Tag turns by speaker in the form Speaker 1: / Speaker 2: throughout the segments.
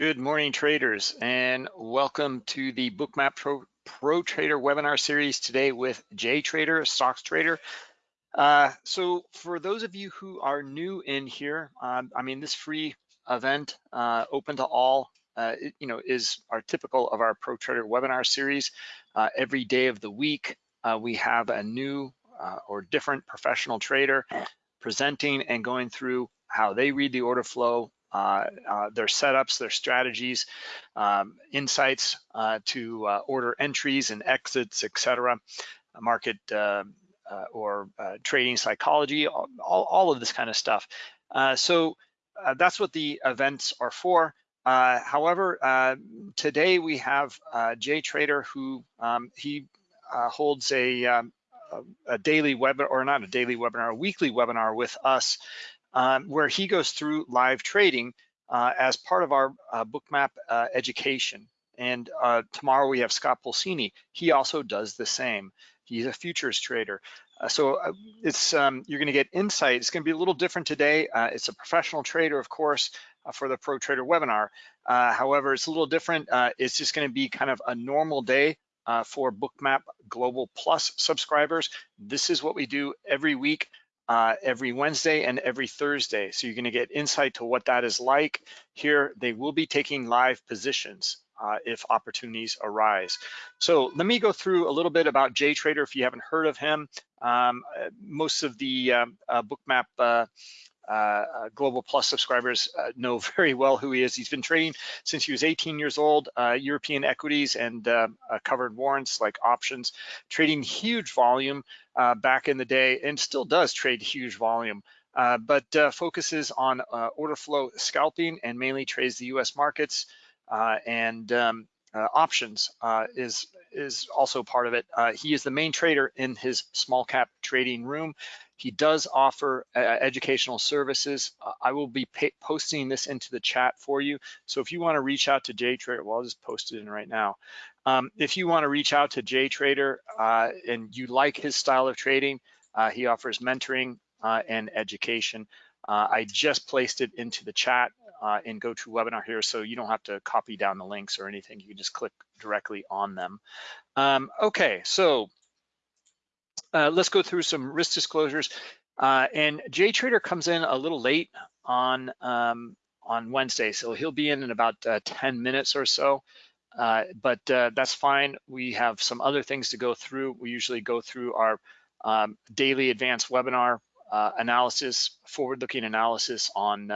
Speaker 1: Good morning, traders, and welcome to the Bookmap Pro, Pro Trader webinar series today with JTrader, stocks trader. Uh, so for those of you who are new in here, um, I mean, this free event, uh, open to all, uh, it, you know, is our typical of our Pro Trader webinar series. Uh, every day of the week, uh, we have a new uh, or different professional trader presenting and going through how they read the order flow, uh, uh, their setups, their strategies, um, insights uh, to order entries and exits, etc., market or trading psychology, all, all, of this kind of stuff. so that's what the events are for. Uh, however, uh, today we have uh, JTrader who um, he holds a, um, a, daily webinar, or not a daily webinar, a weekly webinar with us um, where he goes through live trading uh, as part of our uh, bookmap uh, education. And uh, tomorrow we have Scott Pulcini. He also does the same. He's a futures trader. Uh, so uh, it's um, you're going to get insight. It's going to be a little different today. it's a professional trader, of course, for the Pro Trader webinar. however, it's a little different. it's just going to be kind of a normal day for Bookmap Global Plus subscribers. This is what we do every week uh, every Wednesday and every Thursday. So you're gonna get insight to what that is like. Here, they will be taking live positions uh, if opportunities arise. So let me go through a little bit about JTrader if you haven't heard of him. Um, uh, most of the um, uh, Bookmap uh, uh, uh, Global Plus subscribers uh, know very well who he is. He's been trading since he was 18 years old, uh, European equities and uh, covered warrants like options, trading huge volume back in the day and still does trade huge volume. but focuses on order flow scalping and mainly trades the US markets and um, options is is also part of it. he is the main trader in his small cap trading room. He does offer uh, educational services. Uh, I will be posting this into the chat for you. So if you want to reach out to JTrader, well, I'll just post it in right now. Um, if you want to reach out to JTrader uh, and you like his style of trading, uh, he offers mentoring uh, and education. Uh, I just placed it into the chat in GoToWebinar here, so you don't have to copy down the links or anything. You can just click directly on them. Um, okay, so uh, let's go through some risk disclosures. Uh, and JTrader comes in a little late on um, on Wednesday, so he'll be in in about uh, 10 minutes or so. Uh, but uh, that's fine. We have some other things to go through. We usually go through our um, daily advanced webinar uh, analysis, forward-looking analysis on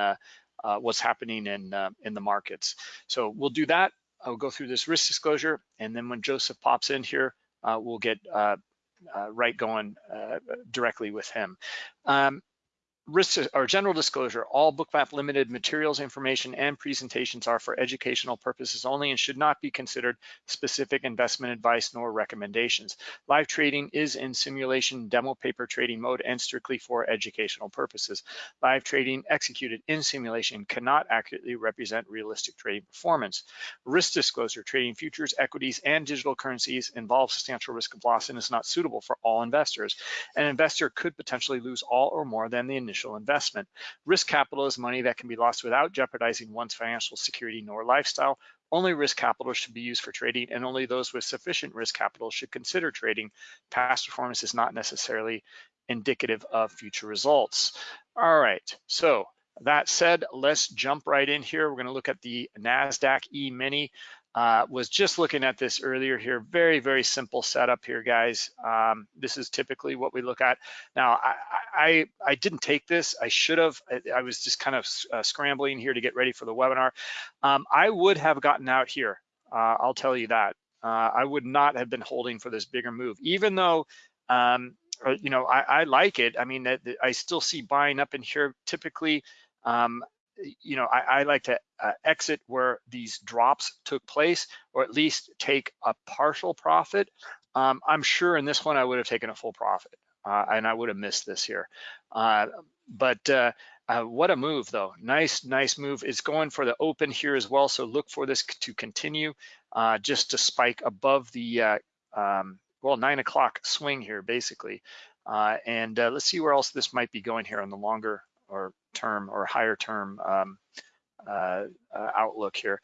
Speaker 1: what's happening in in the markets. So we'll do that. I'll go through this risk disclosure, and then when Joseph pops in here, we'll get uh, right going uh, directly with him. Um, risk or general disclosure, all Bookmap Limited materials, information, and presentations are for educational purposes only and should not be considered specific investment advice nor recommendations. Live trading is in simulation demo paper trading mode and strictly for educational purposes. Live trading executed in simulation cannot accurately represent realistic trading performance. Risk disclosure, trading futures, equities, and digital currencies involves substantial risk of loss and is not suitable for all investors. An investor could potentially lose all or more than the initial initial investment. Risk capital is money that can be lost without jeopardizing one's financial security nor lifestyle. Only risk capital should be used for trading and only those with sufficient risk capital should consider trading. Past performance is not necessarily indicative of future results. All right, so that said, let's jump right in here. We're gonna look at the NASDAQ E-mini. Uh, was just looking at this earlier here. Very, very simple setup here, guys. Um, this is typically what we look at. Now, I, I, I didn't take this. I should have. I, I, was just kind of uh, scrambling here to get ready for the webinar. Um, I would have gotten out here. Uh, I'll tell you that. Uh, I would not have been holding for this bigger move, even though um, uh, you know, I, I, like it. I mean, I still see buying up in here typically. Um, you know, I, I like to uh, exit where these drops took place, or at least take a partial profit. Um, I'm sure in this one I would have taken a full profit, uh, and I would have missed this here. Uh, but uh, uh, what a move though, nice, nice move. It's going for the open here as well, so look for this to continue, uh, just to spike above the, um, well, nine o'clock swing here, basically. and let's see where else this might be going here on the longer or term or higher term um, uh, uh, outlook here.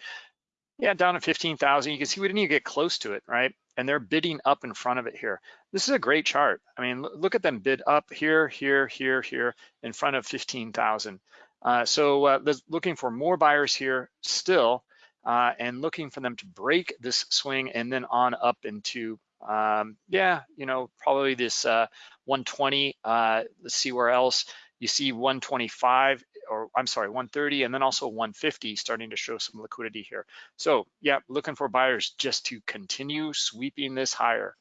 Speaker 1: Yeah, down to 15,000. You can see we didn't even get close to it, right? And they're bidding up in front of it here. This is a great chart. I mean, look at them bid up here, here, here, here, in front of 15,000. Uh, so uh, looking for more buyers here still, uh, and looking for them to break this swing and then on up into, um, yeah, you know, probably this uh, 120. Uh, let's see where else. You see 125 or I'm sorry, 130 and then also 150 starting to show some liquidity here. So yeah, looking for buyers just to continue sweeping this higher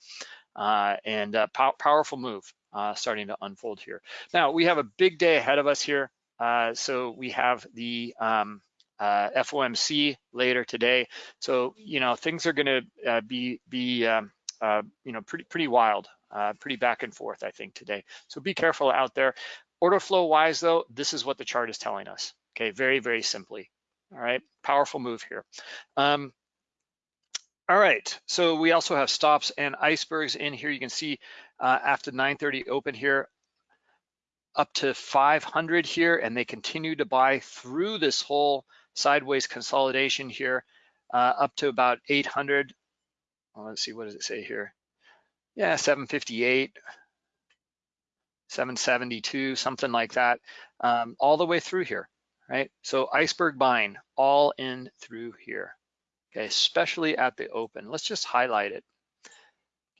Speaker 1: uh, and uh, pow powerful move uh, starting to unfold here. Now we have a big day ahead of us here. Uh, so we have the um, uh, FOMC later today. So, you know, things are gonna uh, be, be um, you know, pretty, pretty wild, pretty back and forth, I think, today. So be careful out there. Order flow wise though, this is what the chart is telling us. Okay, very, very simply. All right, powerful move here. Um, all right, so we also have stops and icebergs in here. You can see uh, after 9.30 open here, up to 500 here, and they continue to buy through this whole sideways consolidation here, uh, up to about 800. Well, let's see, what does it say here? Yeah, 758. 772, something like that, um, all the way through here, right? So iceberg buying all in through here, okay, especially at the open. Let's just highlight it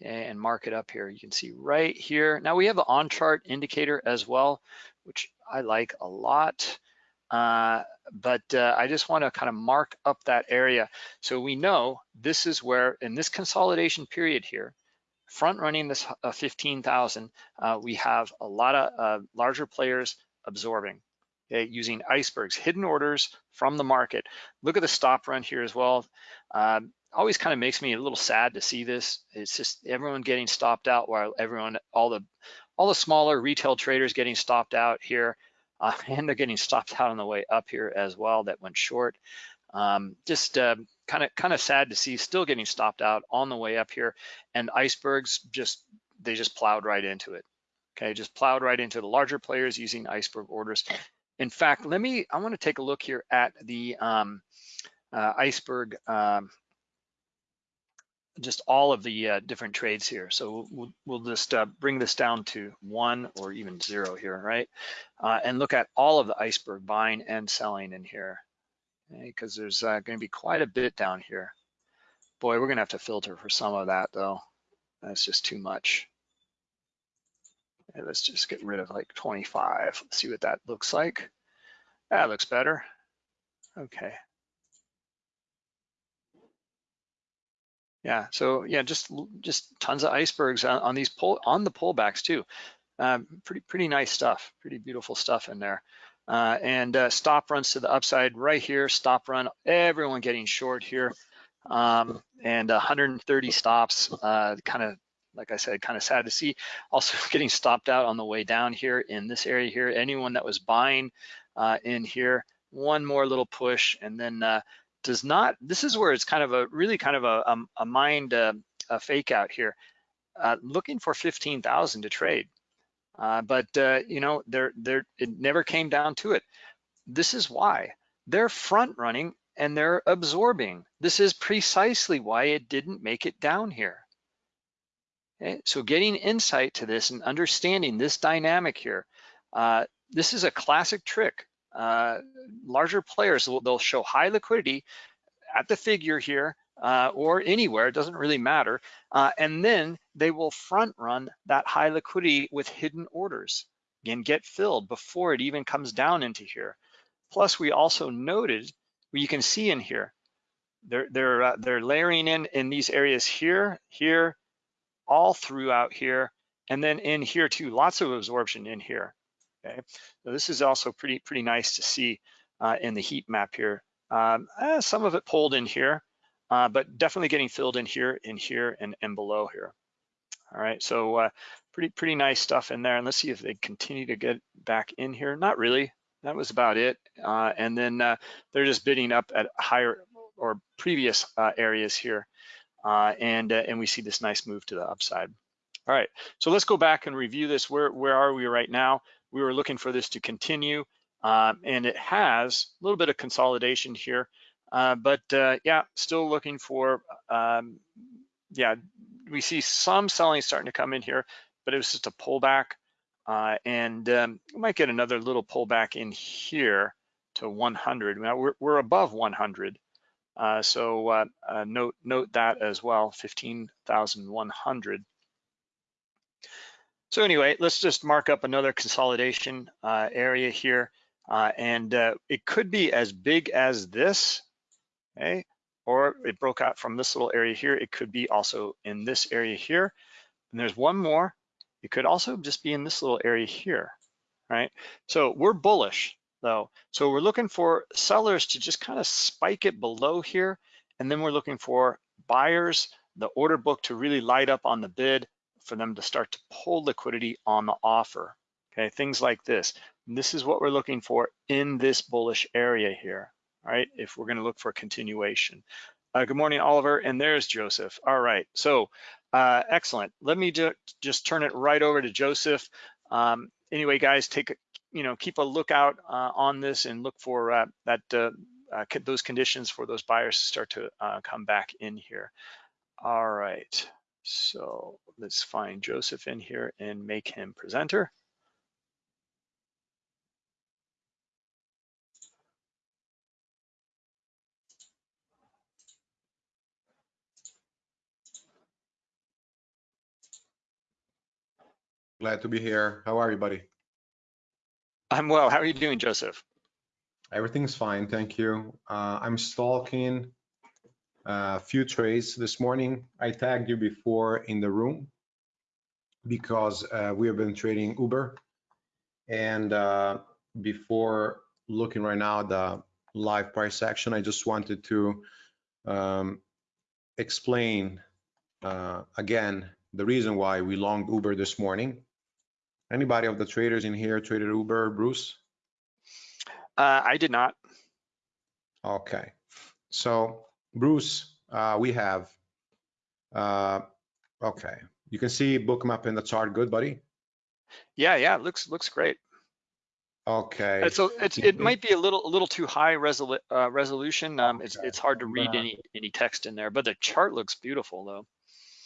Speaker 1: okay, and mark it up here. You can see right here. Now we have the on chart indicator as well, which I like a lot. Uh, but uh, I just want to kind of mark up that area so we know this is where in this consolidation period here, front running this uh, 15,000, uh, we have a lot of uh, larger players absorbing, using icebergs, hidden orders from the market. Look at the stop run here as well. Um, always kind of makes me a little sad to see this. It's just everyone getting stopped out while everyone, all the, all the smaller retail traders getting stopped out here, uh, and they're getting stopped out on the way up here as well that went short. Um, just kind of kind of sad to see still getting stopped out on the way up here and icebergs just they just plowed right into it okay just plowed right into the larger players using iceberg orders in fact let me i want to take a look here at the um, uh, iceberg um, just all of the uh, different trades here. So we'll, we'll just uh, bring this down to one or even zero here, right? Uh, and look at all of the iceberg buying and selling in here because there's uh, going to be quite a bit down here. Boy, we're going to have to filter for some of that though. That's just too much. Let's just get rid of like 25. Let's see what that looks like. That looks better. Okay. Yeah, so yeah, just just tons of icebergs on, on these pull on the pullbacks too. Um, pretty pretty nice stuff, pretty beautiful stuff in there. Uh, and uh, stop runs to the upside right here, stop run, everyone getting short here. Um, and 130 stops, uh, kind of, like I said, kind of sad to see. Also getting stopped out on the way down here in this area here. Anyone that was buying uh, in here, one more little push and then uh, does not, this is where it's kind of a, really kind of a, a, a mind uh, a fake out here. looking for 15,000 to trade. Uh, but uh, you know, they're, they're, it never came down to it. This is why they're front running and they're absorbing. This is precisely why it didn't make it down here. Okay? So getting insight to this and understanding this dynamic here, uh, this is a classic trick. Uh, larger players, they'll show high liquidity at the figure here uh, or anywhere, it doesn't really matter. Uh, and then they will front run that high liquidity with hidden orders. Again, get filled before it even comes down into here. Plus, we also noted, you can see in here, they're, they're, uh, they're layering in in these areas here, here, all throughout here, and then in here too, lots of absorption in here. Okay, so this is also pretty pretty nice to see uh, in the heat map here. Um, eh, some of it pulled in here, uh, but definitely getting filled in here, in here, and, and below here. All right, so uh, pretty pretty nice stuff in there. And let's see if they continue to get back in here. Not really. That was about it. Uh, and then uh, they're just bidding up at higher or previous uh, areas here. Uh, and and we see this nice move to the upside. All right, so let's go back and review this. Where where are we right now? We were looking for this to continue um, and it has a little bit of consolidation here, uh, but uh, yeah, still looking for, um, yeah, we see some selling starting to come in here, but it was just a pullback. Uh, and um, we might get another little pullback in here to 100. Now we're, we're above 100. Uh, so uh, uh, note, note that as well, 15,100. So anyway, let's just mark up another consolidation uh, area here. Uh, and it could be as big as this, okay? Or it broke out from this little area here. It could be also in this area here. And there's one more it could also just be in this little area here, right? So we're bullish though. So we're looking for sellers to just kind of spike it below here. And then we're looking for buyers, the order book to really light up on the bid for them to start to pull liquidity on the offer. Okay, things like this. And this is what we're looking for in this bullish area here, right? If we're gonna look for continuation. Uh, good morning, Oliver, and there's Joseph. All right, so uh, excellent. Let me ju just turn it right over to Joseph. Um, anyway, guys, take a, you know keep a lookout uh, on this and look for uh, that uh, uh, those conditions for those buyers to start to come back in here. All right, so let's find Joseph in here and make him presenter.
Speaker 2: Glad to be here. How are you, buddy?
Speaker 1: I'm well. How are you doing, Joseph?
Speaker 2: Everything's fine, thank you. Uh, I'm stalking a uh, few trades this morning. I tagged you before in the room because uh, we have been trading Uber. And uh, before looking right now at the live price action, I just wanted to um, explain uh, again the reason why we longed Uber this morning. Anybody of the traders in here traded Uber, Bruce?
Speaker 1: Uh, I did not.
Speaker 2: Okay. So Bruce, uh, we have, uh, okay. You can see bookmap in the chart. Good, buddy?
Speaker 1: Yeah, yeah, looks looks great.
Speaker 2: Okay.
Speaker 1: So it's it might be a little a little too high resolu uh, resolution. Um, it's it's hard to read any any text in there, but the chart looks beautiful though.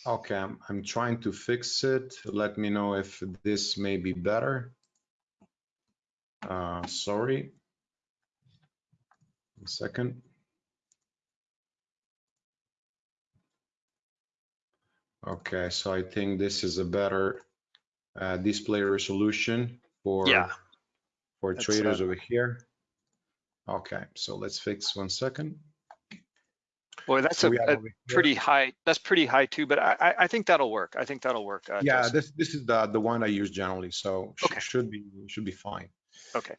Speaker 2: Okay, I'm, I'm trying to fix it. Let me know if this may be better. Uh, sorry. A second. Okay, so I think this is a better uh, display resolution for
Speaker 1: yeah.
Speaker 2: for traders uh, over here. Okay, so let's fix one second.
Speaker 1: Boy, that's so a, a pretty high. That's pretty high too, but I, I think that'll work. I think that'll work.
Speaker 2: Uh, yeah, this this is the the one I use generally, so
Speaker 1: okay.
Speaker 2: should be should be fine.
Speaker 1: Okay.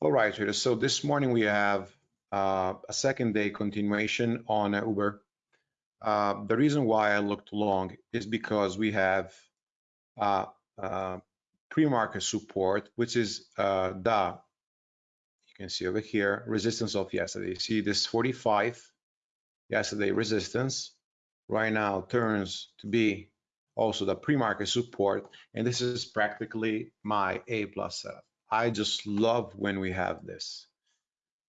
Speaker 2: All right. So this morning we have uh, a second day continuation on uh, Uber. Uh, the reason why I looked long is because we have uh, uh, pre-market support, which is uh, the you can see over here resistance of yesterday. See this 45 yesterday resistance right now turns to be also the pre-market support and this is practically my a plus setup. I just love when we have this.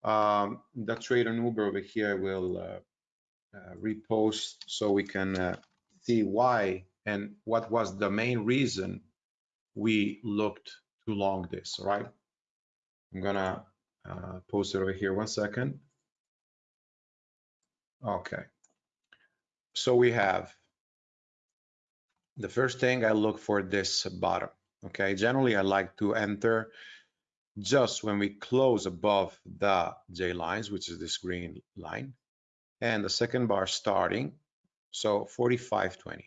Speaker 2: Um, the trade on uber over here will uh, uh, repost so we can uh, see why and what was the main reason we looked to long this right? i'm gonna uh, post it over here one second Okay. So we have the first thing I look for this bottom. Okay, generally I like to enter just when we close above the J lines, which is this green line, and the second bar starting, so 45.20.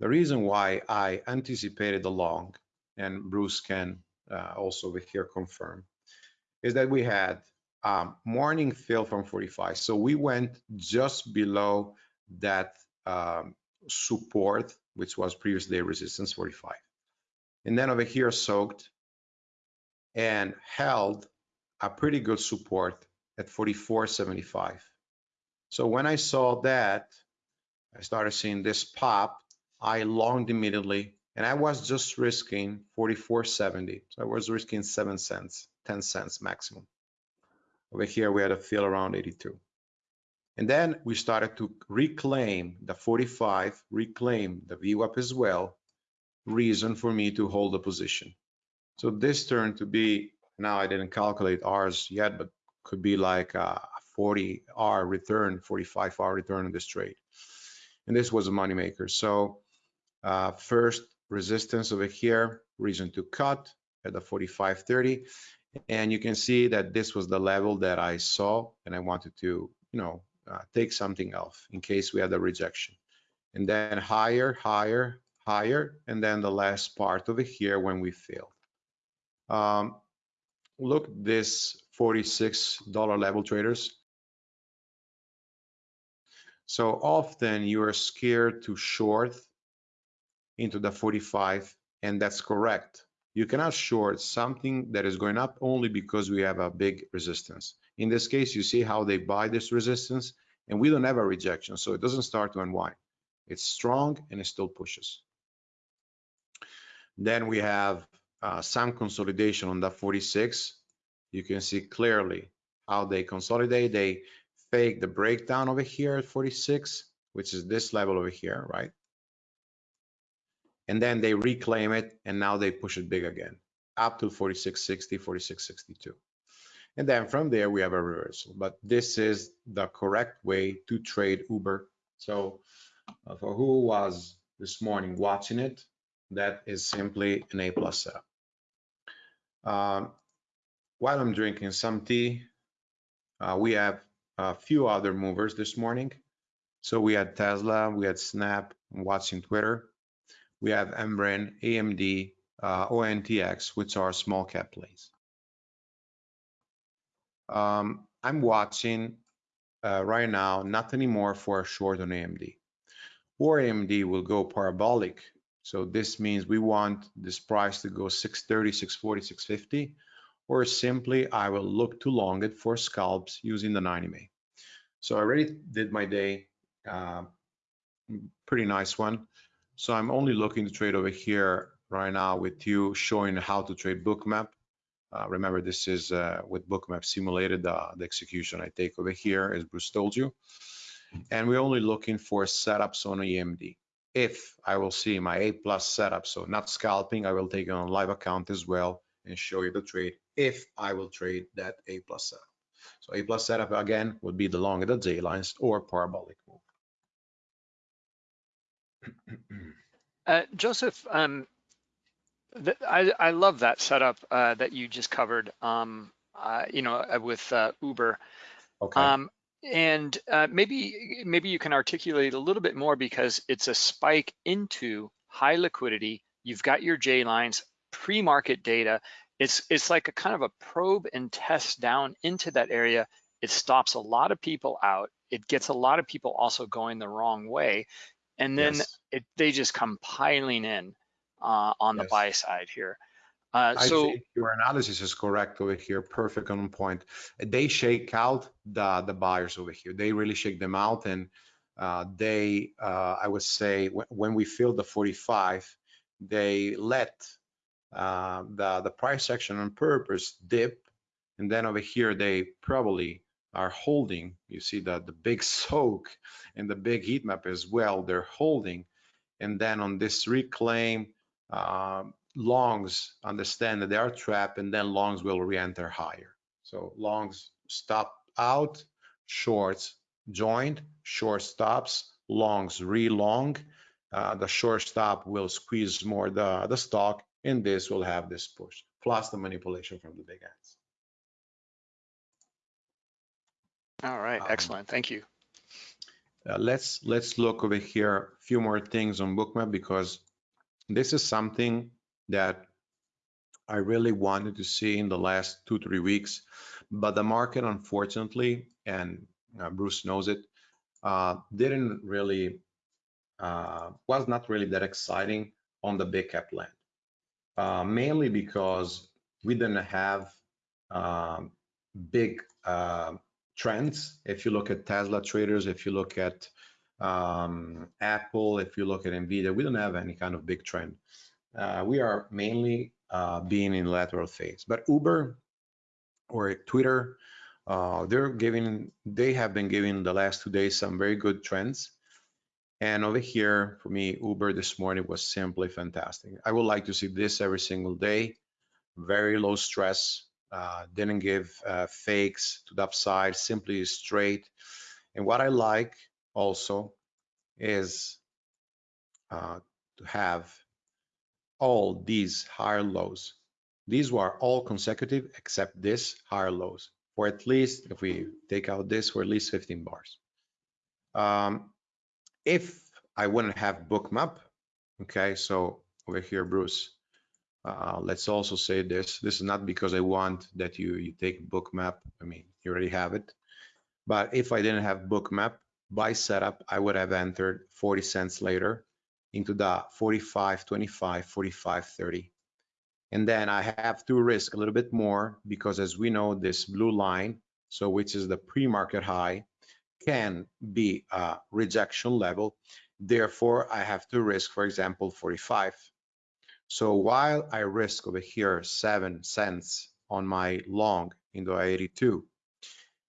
Speaker 2: The reason why I anticipated the long, and Bruce can uh, also over here confirm, is that we had um, morning fill from 45. So we went just below that um, support, which was previous day resistance 45. And then over here soaked and held a pretty good support at 44.75. So when I saw that, I started seeing this pop, I longed immediately and I was just risking 44.70. So I was risking seven cents. 10 cents maximum. Over here, we had a fill around 82. And then we started to reclaim the 45, reclaim the VWAP as well, reason for me to hold the position. So this turned to be, now I didn't calculate R's yet, but could be like a 40 R return, 45 R return on this trade. And this was a moneymaker. So uh, first resistance over here, reason to cut at the 45.30. And you can see that this was the level that I saw and I wanted to, you know, uh, take something off in case we had a rejection. And then higher, higher, higher, and then the last part over here when we failed. Um, look this $46 level traders. So often you are scared to short into the 45 and that's correct. You cannot short something that is going up only because we have a big resistance. In this case, you see how they buy this resistance and we don't have a rejection. So it doesn't start to unwind. It's strong and it still pushes. Then we have uh, some consolidation on that 46. You can see clearly how they consolidate. They fake the breakdown over here at 46, which is this level over here, right? And then they reclaim it and now they push it big again up to 4660, 4662. And then from there, we have a reversal. But this is the correct way to trade Uber. So uh, for who was this morning watching it, that is simply an A plus setup. Um, while I'm drinking some tea, uh, we have a few other movers this morning. So we had Tesla, we had Snap, I'm watching Twitter. We have Embraer, AMD, uh, ONTX, which are small cap plays. Um, I'm watching uh, right now, not anymore for a short on AMD. Or AMD will go parabolic. So this means we want this price to go 630, 640, 650, or simply I will look to long it for scalps using the 90 MA. So I already did my day, uh, pretty nice one. So I'm only looking to trade over here right now with you showing how to trade bookmap. Uh, remember, this is uh, with Bookmap simulated, uh, the execution I take over here, as Bruce told you. And we're only looking for setups on EMD. If I will see my A plus setup, so not scalping, I will take it on live account as well and show you the trade if I will trade that A plus setup. So A plus setup again would be the long at the J lines or parabolic move.
Speaker 1: Uh, Joseph, um, I, I love that setup uh, that you just covered, um, uh, you know, uh, with uh, Uber.
Speaker 2: Okay.
Speaker 1: Um, and uh, maybe maybe you can articulate a little bit more because it's a spike into high liquidity. You've got your J lines, pre-market data. It's it's like a kind of a probe and test down into that area. It stops a lot of people out. It gets a lot of people also going the wrong way, and then
Speaker 2: Yes.
Speaker 1: it, they just come piling in uh, on the buy side here. Uh,
Speaker 2: I
Speaker 1: so
Speaker 2: think your analysis is correct over here, perfect on point. They shake out the the buyers over here. They really shake them out, and uh, they, uh, I would say, when, when we filled the 45, they let uh, the the price action on purpose dip, and then over here they probably are holding. You see that the big soak and the big heat map as well. They're holding, and then on this reclaim. Um, longs understand that they are trapped and then longs will re-enter higher. So longs stop out, shorts joined, short stops, longs re-long. Uh, the short stop will squeeze more the, the stock and this will have this push, plus the manipulation from the big hands.
Speaker 1: All right,
Speaker 2: Um,
Speaker 1: excellent. Thank you.
Speaker 2: Uh, let's let's look over here a few more things on bookmap because this is something that I really wanted to see in the last two three weeks, but the market unfortunately, and uh, Bruce knows it, uh, didn't really uh, was not really that exciting on the big cap land, uh, mainly because we didn't have um, big uh, trends. If you look at Tesla traders, if you look at um, Apple, if you look at Nvidia, we don't have any kind of big trend. Uh, we are mainly uh, being in lateral phase. But Uber, or Twitter. Uh, they're giving, they have been giving the last two days some very good trends. And over here, for me, Uber this morning was simply fantastic. I would like to see this every single day. Very low stress, uh, didn't give uh, fakes to the upside, simply straight. And what I like also is uh, to have all these higher lows. These were all consecutive except this higher lows for at least, if we take out this, for at least 15 bars. Um, if I wouldn't have bookmap, okay, so over here, Bruce, uh, let's also say this. This is not because I want that you, you take bookmap. I mean, you already have it. But if I didn't have bookmap by setup, I would have entered 40 cents later into the 45, 25, 45, 30. And then I have to risk a little bit more because as we know, this blue line, so which is the pre-market high, can be a rejection level. Therefore, I have to risk, for example, 45. So while I risk over here seven cents on my long into 82,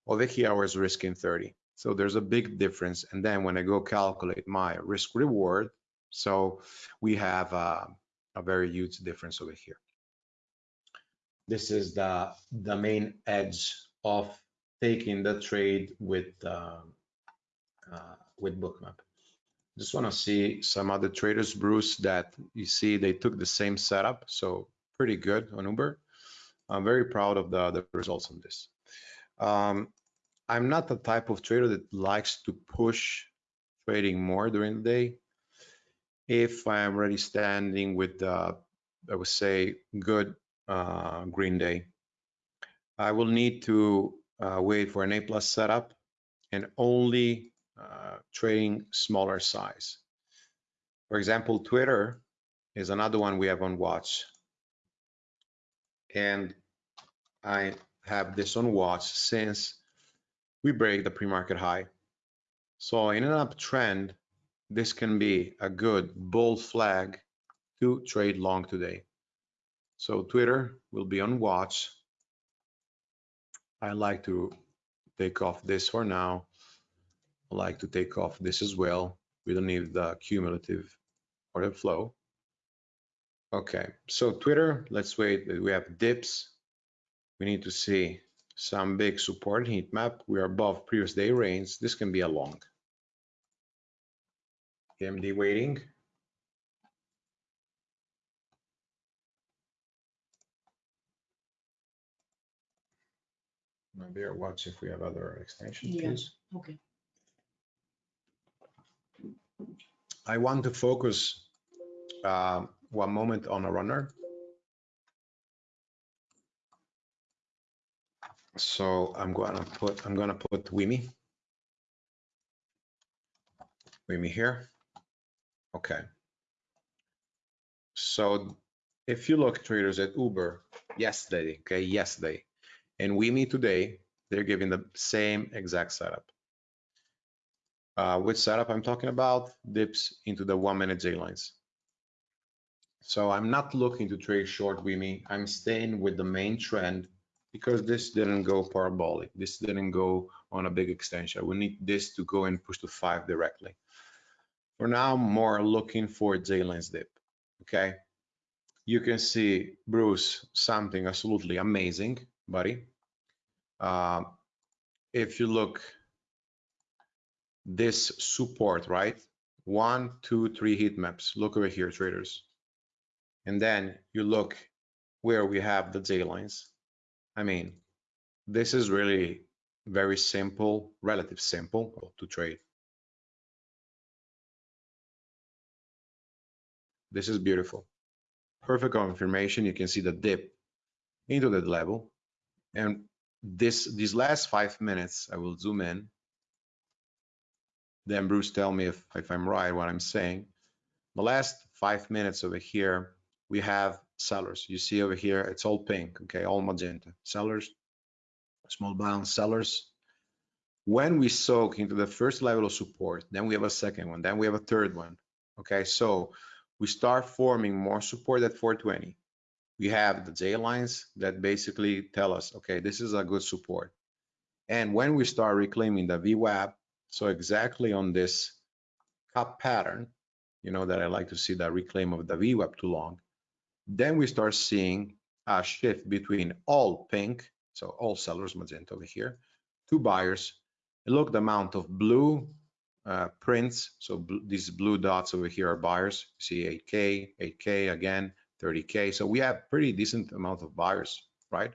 Speaker 2: over here I was risking 30. So there's a big difference. And then when I go calculate my risk reward, so we have a, a very huge difference over here. This is the, the main edge of taking the trade with, uh, uh, with Bookmap. Just want to see some other traders, Bruce, that you see they took the same setup. So pretty good on Uber. I'm very proud of the, the results on this. Um, I'm not the type of trader that likes to push trading more during the day if I am already standing with, uh, I would say, good uh, green day. I will need to uh, wait for an A plus setup and only uh, trading smaller size. For example, Twitter is another one we have on watch. And I have this on watch since we break the pre-market high. So in an uptrend, this can be a good bull flag to trade long today. So Twitter will be on watch. I like to take off this for now. Like to take off this as well. We don't need the cumulative order flow. Okay, so Twitter, let's wait. We have dips. We need to see some big support heat map. We are above previous day range. This can be a long. AMD waiting. Maybe watch if we have other extensions,
Speaker 3: Yeah.
Speaker 2: please.
Speaker 3: Okay.
Speaker 2: I want to focus uh, one moment on a runner. So I'm gonna put, I'm gonna put Wimi. Wimi here. Okay. So if you look traders at Uber yesterday, okay, yesterday, and Wimi today, they're giving the same exact setup. Uh, which setup I'm talking about? Dips into the one minute J lines. So I'm not looking to trade short Wimi. I'm staying with the main trend because this didn't go parabolic. This didn't go on a big extension. We need this to go and push to five directly. For now, more looking for J lines dip. Okay. You can see Bruce, something absolutely amazing, buddy. Uh, if you look this support, right? One, two, three heat maps. Look over here, traders. And then you look where we have the J lines. I mean, this is really very simple, relative simple to trade. This is beautiful. Perfect confirmation. You can see the dip into that level. And this these last five minutes, I will zoom in. Then Bruce tell me if, if I'm right what I'm saying. The last five minutes over here, we have sellers. You see over here, it's all pink, okay, all magenta. Sellers, small balance sellers. When we soak into the first level of support, then we have a second one, then we have a third one. Okay, so we start forming more support at 420. we have the J lines that basically tell us, okay, this is a good support. And when we start reclaiming the VWAP, so exactly on this cup pattern, you know that I like to see that reclaim of the VWAP to long, then we start seeing a shift between all pink, so all sellers, magenta over here, to buyers. Look the amount of blue uh, prints, so bl these blue dots over here are buyers. You see 8K, 8K again, 30K. So we have pretty decent amount of buyers, right?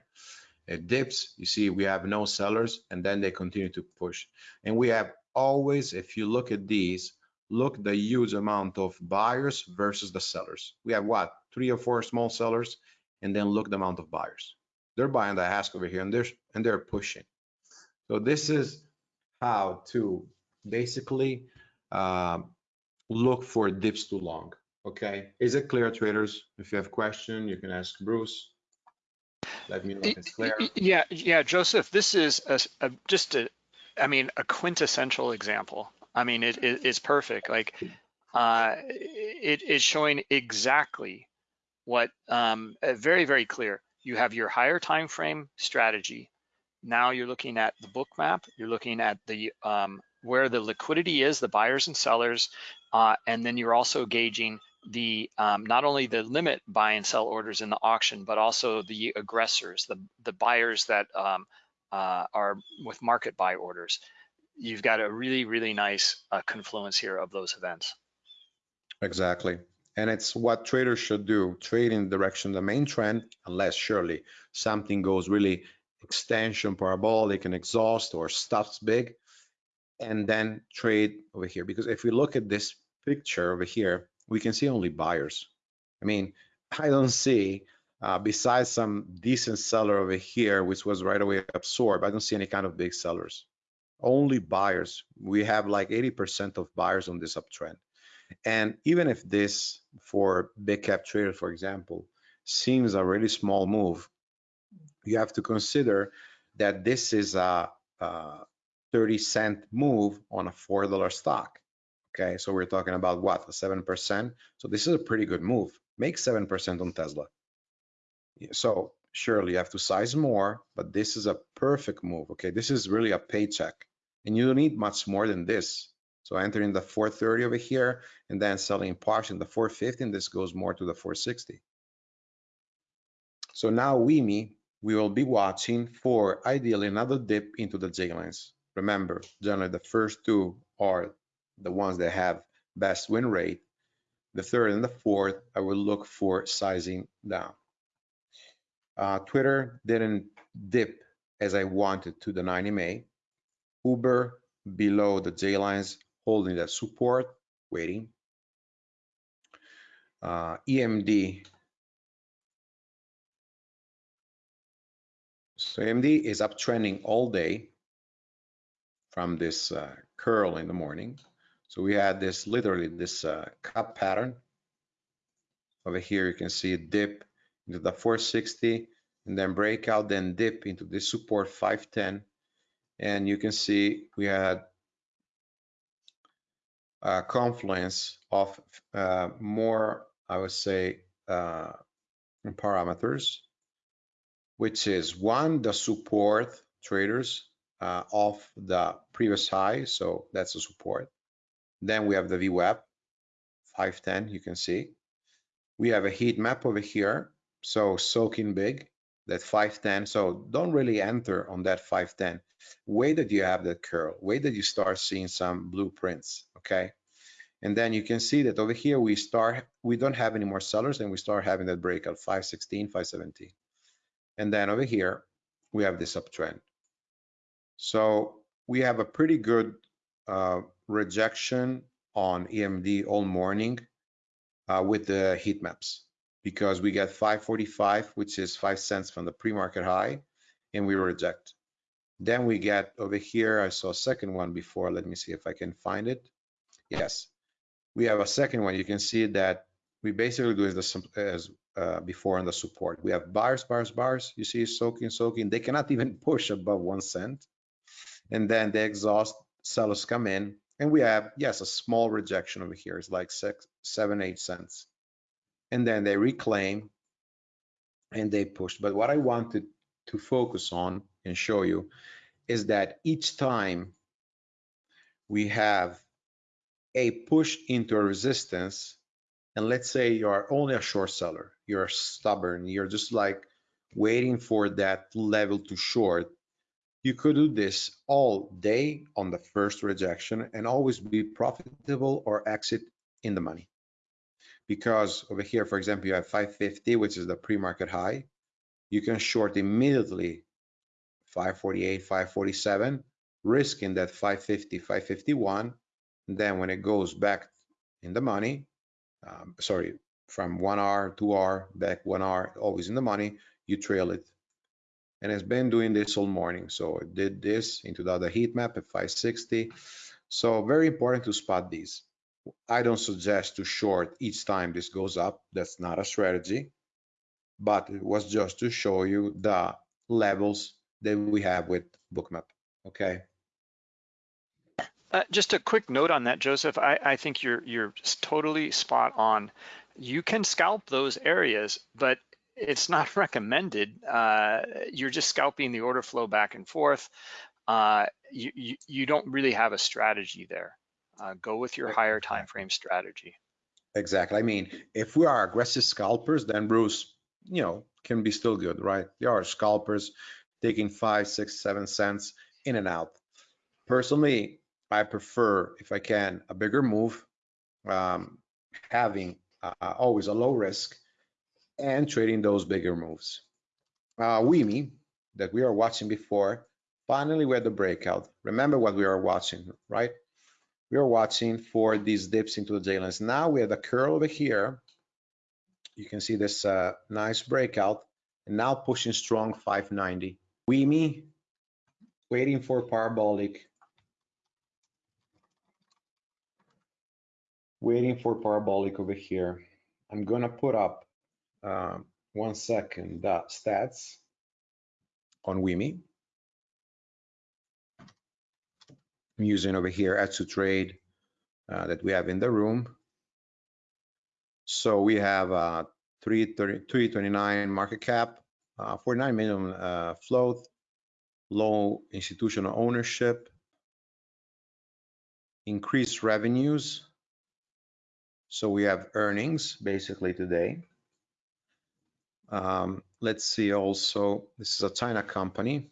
Speaker 2: It dips, you see we have no sellers and then they continue to push. And we have always, if you look at these, look the huge amount of buyers versus the sellers. We have what, three or four small sellers and then look the amount of buyers. They're buying the ask over here and they're, and they're pushing. So this is how to basically uh, look for dips to long. Okay, is it clear, traders? If you have question, you can ask Bruce. Let me know if it's clear.
Speaker 1: Yeah, yeah, Joseph, this is a, a, just a, I mean, a quintessential example. I mean, it, it it's perfect. Like, uh, it is showing exactly what, um, very, very clear. You have your higher time frame strategy. Now you're looking at the book map. You're looking at the um, where the liquidity is, the buyers and sellers, uh, and then you're also gauging the um, not only the limit buy and sell orders in the auction, but also the aggressors, the the buyers that um, uh, are with market buy orders. You've got a really really nice uh, confluence here of those events.
Speaker 2: Exactly. And it's what traders should do, trade in the direction of the main trend, unless surely something goes really extension, parabolic, and exhaust or stops big, and then trade over here. Because if we look at this picture over here, we can see only buyers. I mean, I don't see, uh, besides some decent seller over here, which was right away absorbed, I don't see any kind of big sellers. Only buyers. We have like 80% of buyers on this uptrend. And even if this, for big cap traders, for example, seems a really small move, you have to consider that this is a, a 30 cent move on a $4 stock. Okay, so we're talking about what, a 7%? So this is a pretty good move. Make 7% on Tesla. So surely you have to size more, but this is a perfect move. Okay, this is really a paycheck. And you don't need much more than this. So entering the 430 over here and then selling in the 450, and this goes more to the 460. So now WIMI, we will be watching for ideally another dip into the J lines. Remember, generally the first two are the ones that have best win rate. The third and the fourth, I will look for sizing down. Uh, Twitter didn't dip as I wanted to the 90 MA. Uber below the J lines, holding that support, waiting. Uh, EMD. So EMD is uptrending all day from this uh, curl in the morning. So we had this literally this uh, cup pattern. Over here you can see a dip into the 460 and then breakout, then dip into this support 510. And you can see we had a confluence of uh, more, I would say, uh, parameters, which is one, the support traders uh, of the previous high. So that's the support. Then we have the VWAP, 510, you can see. We have a heat map over here. So soaking big, that 510. So don't really enter on that 510. Wait that you have that curl. Wait that you start seeing some blueprints, okay? And then you can see that over here we start, we don't have any more sellers and we start having that breakout 516, 517. And then over here, we have this uptrend. So we have a pretty good uh, rejection on EMD all morning uh, with the heat maps because we get 545, which is five cents from the pre-market high, and we reject. Then we get over here, I saw a second one before. Let me see if I can find it. Yes, we have a second one. You can see that we basically do as, as uh, before on the support. We have bars, bars, bars. You see soaking, soaking. They cannot even push above one cent. And then the exhaust sellers come in and we have, yes, a small rejection over here. It's like six, seven, eight cents. And then they reclaim and they push. But what I wanted to focus on and show you is that each time we have a push into a resistance, and let's say you are only a short seller, you're stubborn, you're just like waiting for that level to short, you could do this all day on the first rejection and always be profitable or exit in the money. Because over here, for example, you have 550, which is the pre-market high. You can short immediately 548, 547, risking that 550, 551. then when it goes back in the money, um, sorry, from one hour, two hour, back one hour, always in the money, you trail it. And it's been doing this all morning. So it did this into the other heat map at 560. So very important to spot these. I don't suggest to short each time this goes up. That's not a strategy. But it was just to show you the levels that we have with Bookmap. Okay.
Speaker 1: Uh, just a quick note on that, Joseph. I, I think you're you're totally spot on. You can scalp those areas, but it's not recommended. Uh, you're just scalping the order flow back and forth. Uh, you, you, you don't really have a strategy there. Uh, go with your higher time frame strategy.
Speaker 2: Exactly. I mean, if we are aggressive scalpers, then Bruce, you know, can be still good, right? There are scalpers taking five, six, seven cents in and out. Personally, I prefer, if I can, a bigger move, um, having uh, always a low risk and trading those bigger moves. Uh, WIMI, that we are watching before, finally we had the breakout. Remember what we are watching, right? We are watching for these dips into the J lines. Now we have the curl over here. You can see this uh, nice breakout and now pushing strong 590. WIMI waiting for parabolic. Waiting for parabolic over here. I'm gonna put up uh, one second the stats on WIMI. I'm using over here add to trade uh, that we have in the room. So we have uh, 329 market cap, uh, 49 million uh, float, low institutional ownership, increased revenues. So we have earnings basically today. Um, let's see also, this is a China company.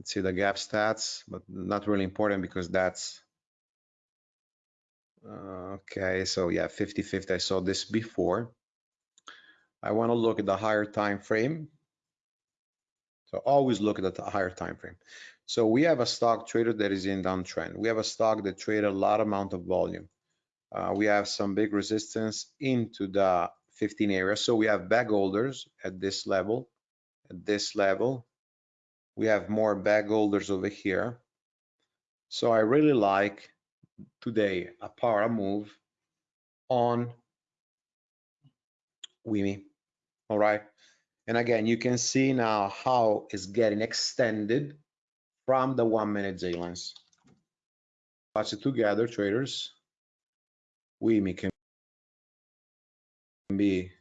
Speaker 2: Let's see the gap stats, but not really important because that's, uh, okay, so yeah, 50-50, I saw this before. I wanna look at the higher time frame. So always look at the higher time frame. So we have a stock trader that is in downtrend. We have a stock that trade a lot amount of volume. Uh, we have some big resistance into the 15 area. So we have bag holders at this level, at this level. We have more bag holders over here. So I really like today a power move on WIMI. All right. And again, you can see now how it's getting extended from the one minute J lines. Watch it together, traders. WIMI can be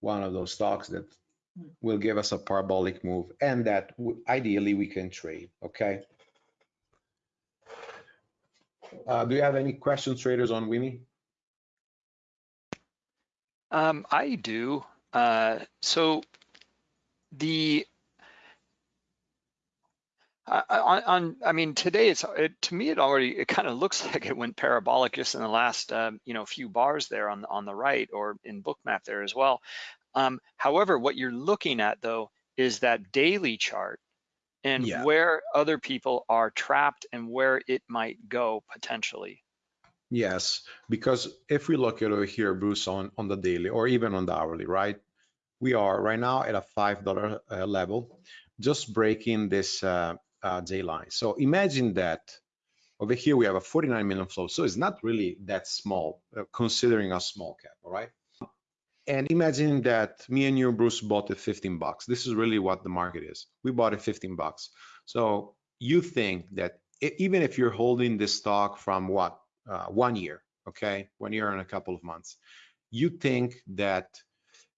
Speaker 2: one of those stocks that will give us a parabolic move and that ideally we can trade, okay? Uh, do you have any questions, traders, on WIMI?
Speaker 1: Um, I do. Uh, so the on, on, I mean, today it's it, to me it already it kind of looks like it went parabolic just in the last um, you know few bars there on on the right or in Bookmap there as well. Um, however, what you're looking at though is that daily chart and yeah. where other people are trapped and where it might go potentially.
Speaker 2: Yes, because if we look at over here, Bruce, on on the daily or even on the hourly, right? We are right now at a five dollar uh, level, just breaking this uh, uh, J line. So imagine that over here we have a 49 million flow. So it's not really that small, uh, considering a small cap, all right? And imagine that me and you, Bruce, bought it 15 bucks. This is really what the market is. We bought it 15 bucks. So you think that even if you're holding this stock from what, uh, one year, okay, one year and a couple of months, you think that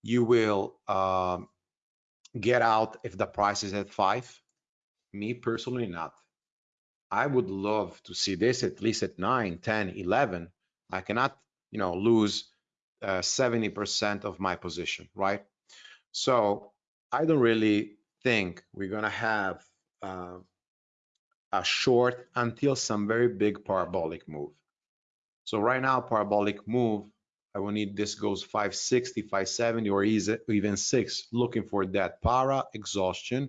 Speaker 2: you will um, get out if the price is at five? Me personally, not. I would love to see this at least at 9, 10, 11. I cannot, you know, lose 70% uh, of my position, right? So I don't really think we're going to have uh, a short until some very big parabolic move. So right now, parabolic move, I will need this goes 560, 570, or even six, looking for that para exhaustion,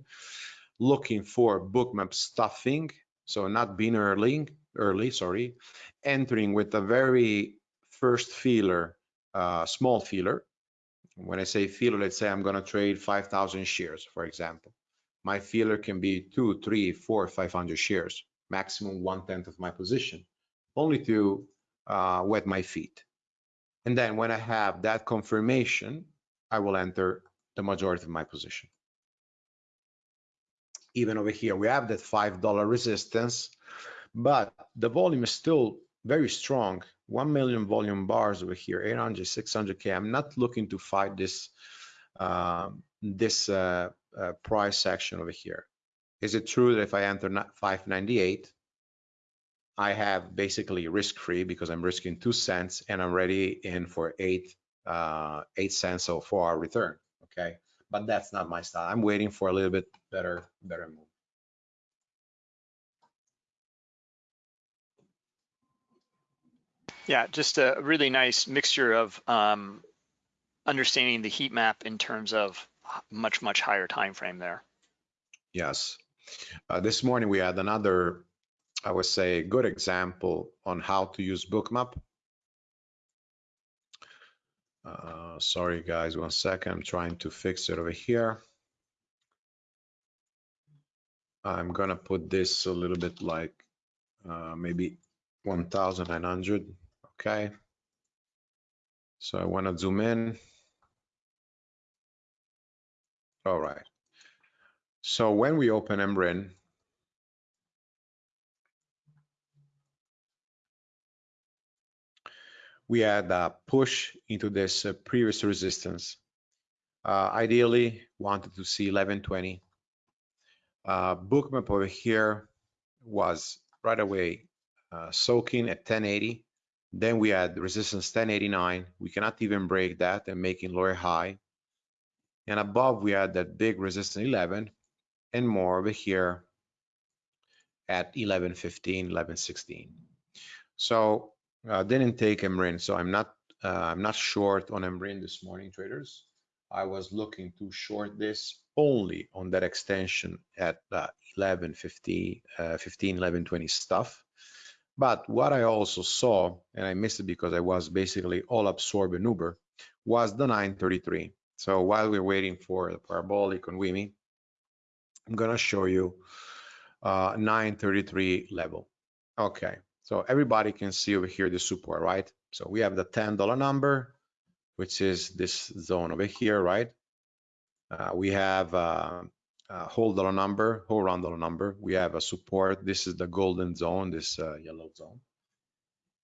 Speaker 2: looking for bookmap stuffing, so not being early, early, sorry, entering with a very first feeler, uh, small feeler. When I say feeler, let's say I'm gonna trade 5,000 shares, for example. My feeler can be two, three, four, 500 shares, maximum one tenth of my position, only to uh, wet my feet. And then when I have that confirmation, I will enter the majority of my position even over here, we have that $5 resistance, but the volume is still very strong. 1 million volume bars over here, 800, 600K. I'm not looking to fight this, uh, this uh, uh, price action over here. Is it true that if I enter 598, I have basically risk-free because I'm risking two cents and I'm ready in for eight, uh, eight cents so far return, okay? but that's not my style. I'm waiting for a little bit better, better move.
Speaker 1: Yeah, just a really nice mixture of um, understanding the heat map in terms of much, much higher time frame there.
Speaker 2: Yes. Uh, this morning we had another, I would say, good example on how to use bookmap. Uh, sorry guys, one second. I'm trying to fix it over here. I'm gonna put this a little bit like uh, maybe 1900. Okay. So I want to zoom in. All right. So when we open MRIN, we had a push into this uh, previous resistance. Uh, ideally, wanted to see 1120. Uh, bookmap over here was right away uh, soaking at 1080. Then we had resistance 1089. We cannot even break that and making lower high. And above we had that big resistance 11 and more over here at 1115, 1116. So uh, didn't take MRIN, so I'm not uh, I'm not short on MRIN this morning, traders. I was looking to short this only on that extension at uh, 1150, uh, 15, 1120 stuff. But what I also saw, and I missed it because I was basically all absorbed in Uber, was the 933. So while we're waiting for the parabolic on WIMI, I'm gonna show you uh, 933 level. Okay, so everybody can see over here the support, right? So we have the $10 number, which is this zone over here, right? Uh, we have uh, a whole dollar number, whole round dollar number. We have a support. This is the golden zone, this uh, yellow zone.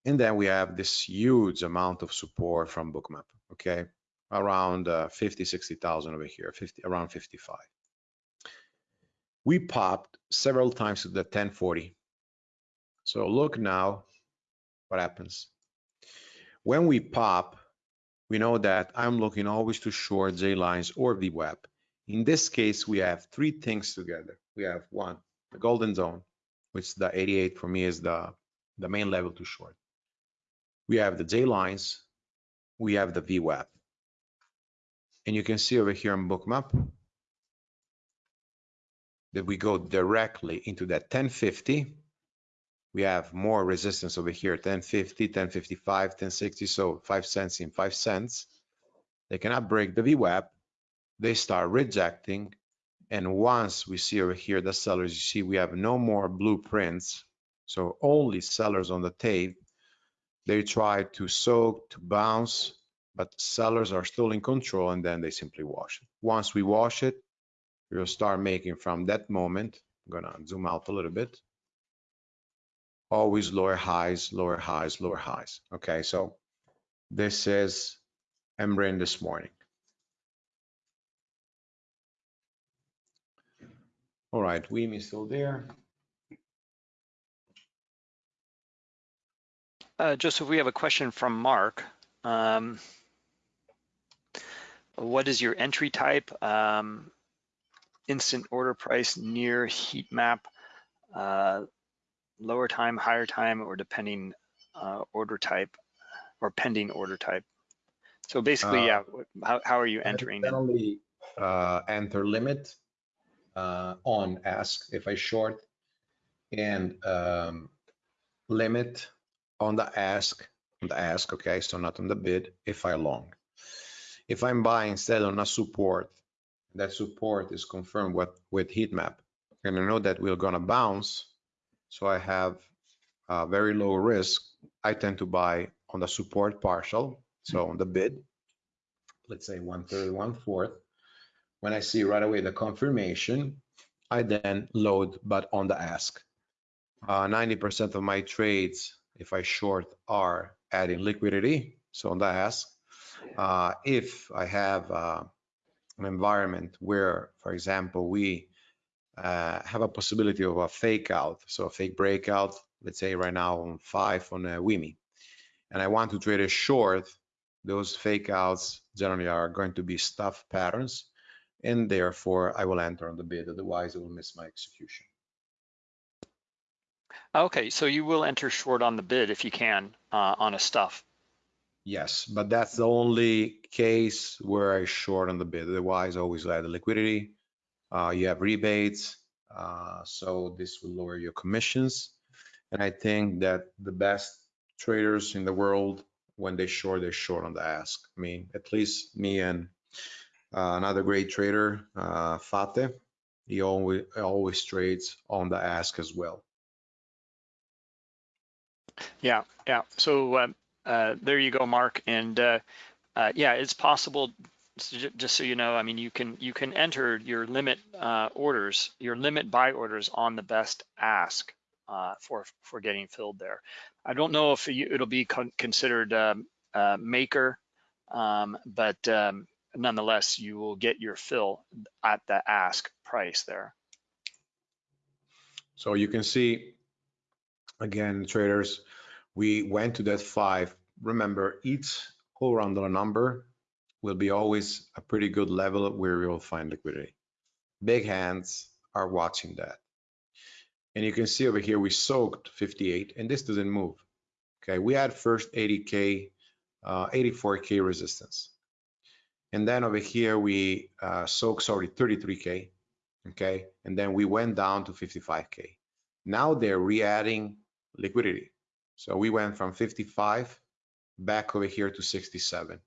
Speaker 2: And then we have this huge amount of support from Bookmap, okay? Around uh, 50, 60,000 over here, 50, around 55. We popped several times to the 1040, so look now what happens. When we pop, we know that I'm looking always to short J lines or VWAP. In this case, we have three things together. We have one, the golden zone, which the 88 for me is the, the main level to short. We have the J lines, we have the VWAP. And you can see over here on bookmap that we go directly into that 1050 we have more resistance over here 1050 1055 1060 so five cents in five cents they cannot break the VWAP they start rejecting. And once we see over here the sellers you see we have no more blueprints. So only sellers on the tape. They try to soak to bounce but sellers are still in control and then they simply wash it. Once we wash it we'll start making from that moment. I'm gonna zoom out a little bit. Always lower highs, lower highs, lower highs. Okay, so this is Embrain this morning. All right, Weem is still there.
Speaker 1: Uh, Joseph, we have a question from Mark. Um, what is your entry type? Um, instant order price near heat map, uh, lower time, higher time, or depending uh, order type or pending order type. So basically,
Speaker 2: Uh,
Speaker 1: yeah, how, how are you entering?
Speaker 2: Generally, uh, enter limit uh, on ask if I short and um, limit on the ask, on the ask, okay, so not on the bid if I long. If I'm buying instead on a support, that support is confirmed with, with heat map, and I know that we're gonna bounce, so I have a very low risk. I tend to buy on the support partial, so on the bid, let's say one third, one fourth. When I see right away the confirmation, I then load, but on the ask. Uh, 90% of my trades, if I short, are adding liquidity, so on the ask. Uh, if I have uh, an environment where, for example, we uh, have a possibility of a fake out, so a fake breakout, let's say right now on five on a WIMI, and I want to trade a short, those fake outs generally are going to be stuff patterns, and therefore I will enter on the bid, otherwise I will miss my execution.
Speaker 1: Okay, so you will enter short on the bid if you can uh, on a stuff.
Speaker 2: Yes, but that's the only case where I short on the bid. Otherwise, I always add the liquidity. Uh, you have rebates, uh, so this will lower your commissions. And I think that the best traders in the world, when they short, they short on the ask. I mean, at least me and another great trader, uh, Fate, he always always trades on the ask as well.
Speaker 1: Yeah, yeah. So uh, uh, there you go, Mark. And uh, uh, yeah, it's possible. Just so you know, I mean, you can you can enter your limit uh, orders, your limit buy orders on the best ask uh, for for getting filled there. I don't know if you, it'll be con considered um, uh, maker, um, but um, nonetheless, you will get your fill at the ask price there.
Speaker 2: So you can see, again, traders, we went to that five. Remember, each whole round dollar number will be always a pretty good level where we will find liquidity. Big hands are watching that. And you can see over here, we soaked 58 and this doesn't move. Okay, we had first 80K, uh, 84K resistance. And then over here, we uh, soaked, sorry, 33K okay? And then we went down to 55K. Now they're re-adding liquidity. So we went from 55 back over here to 67.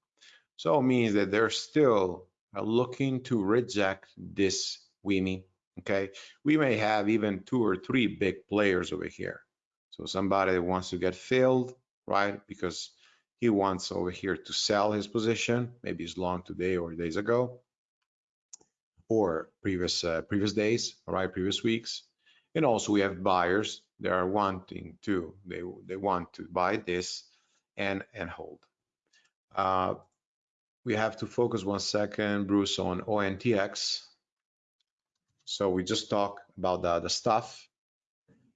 Speaker 2: So it means that they're still uh, looking to reject this WIMI, okay? We may have even two or three big players over here. So somebody wants to get filled, right? Because he wants over here to sell his position, maybe it's long today or days ago or previous uh, previous days, right, previous weeks. And also we have buyers that are wanting to, they, they want to buy this and, and hold. Uh, we have to focus one second, Bruce, on ONTX. So we just talked about the, the stuff.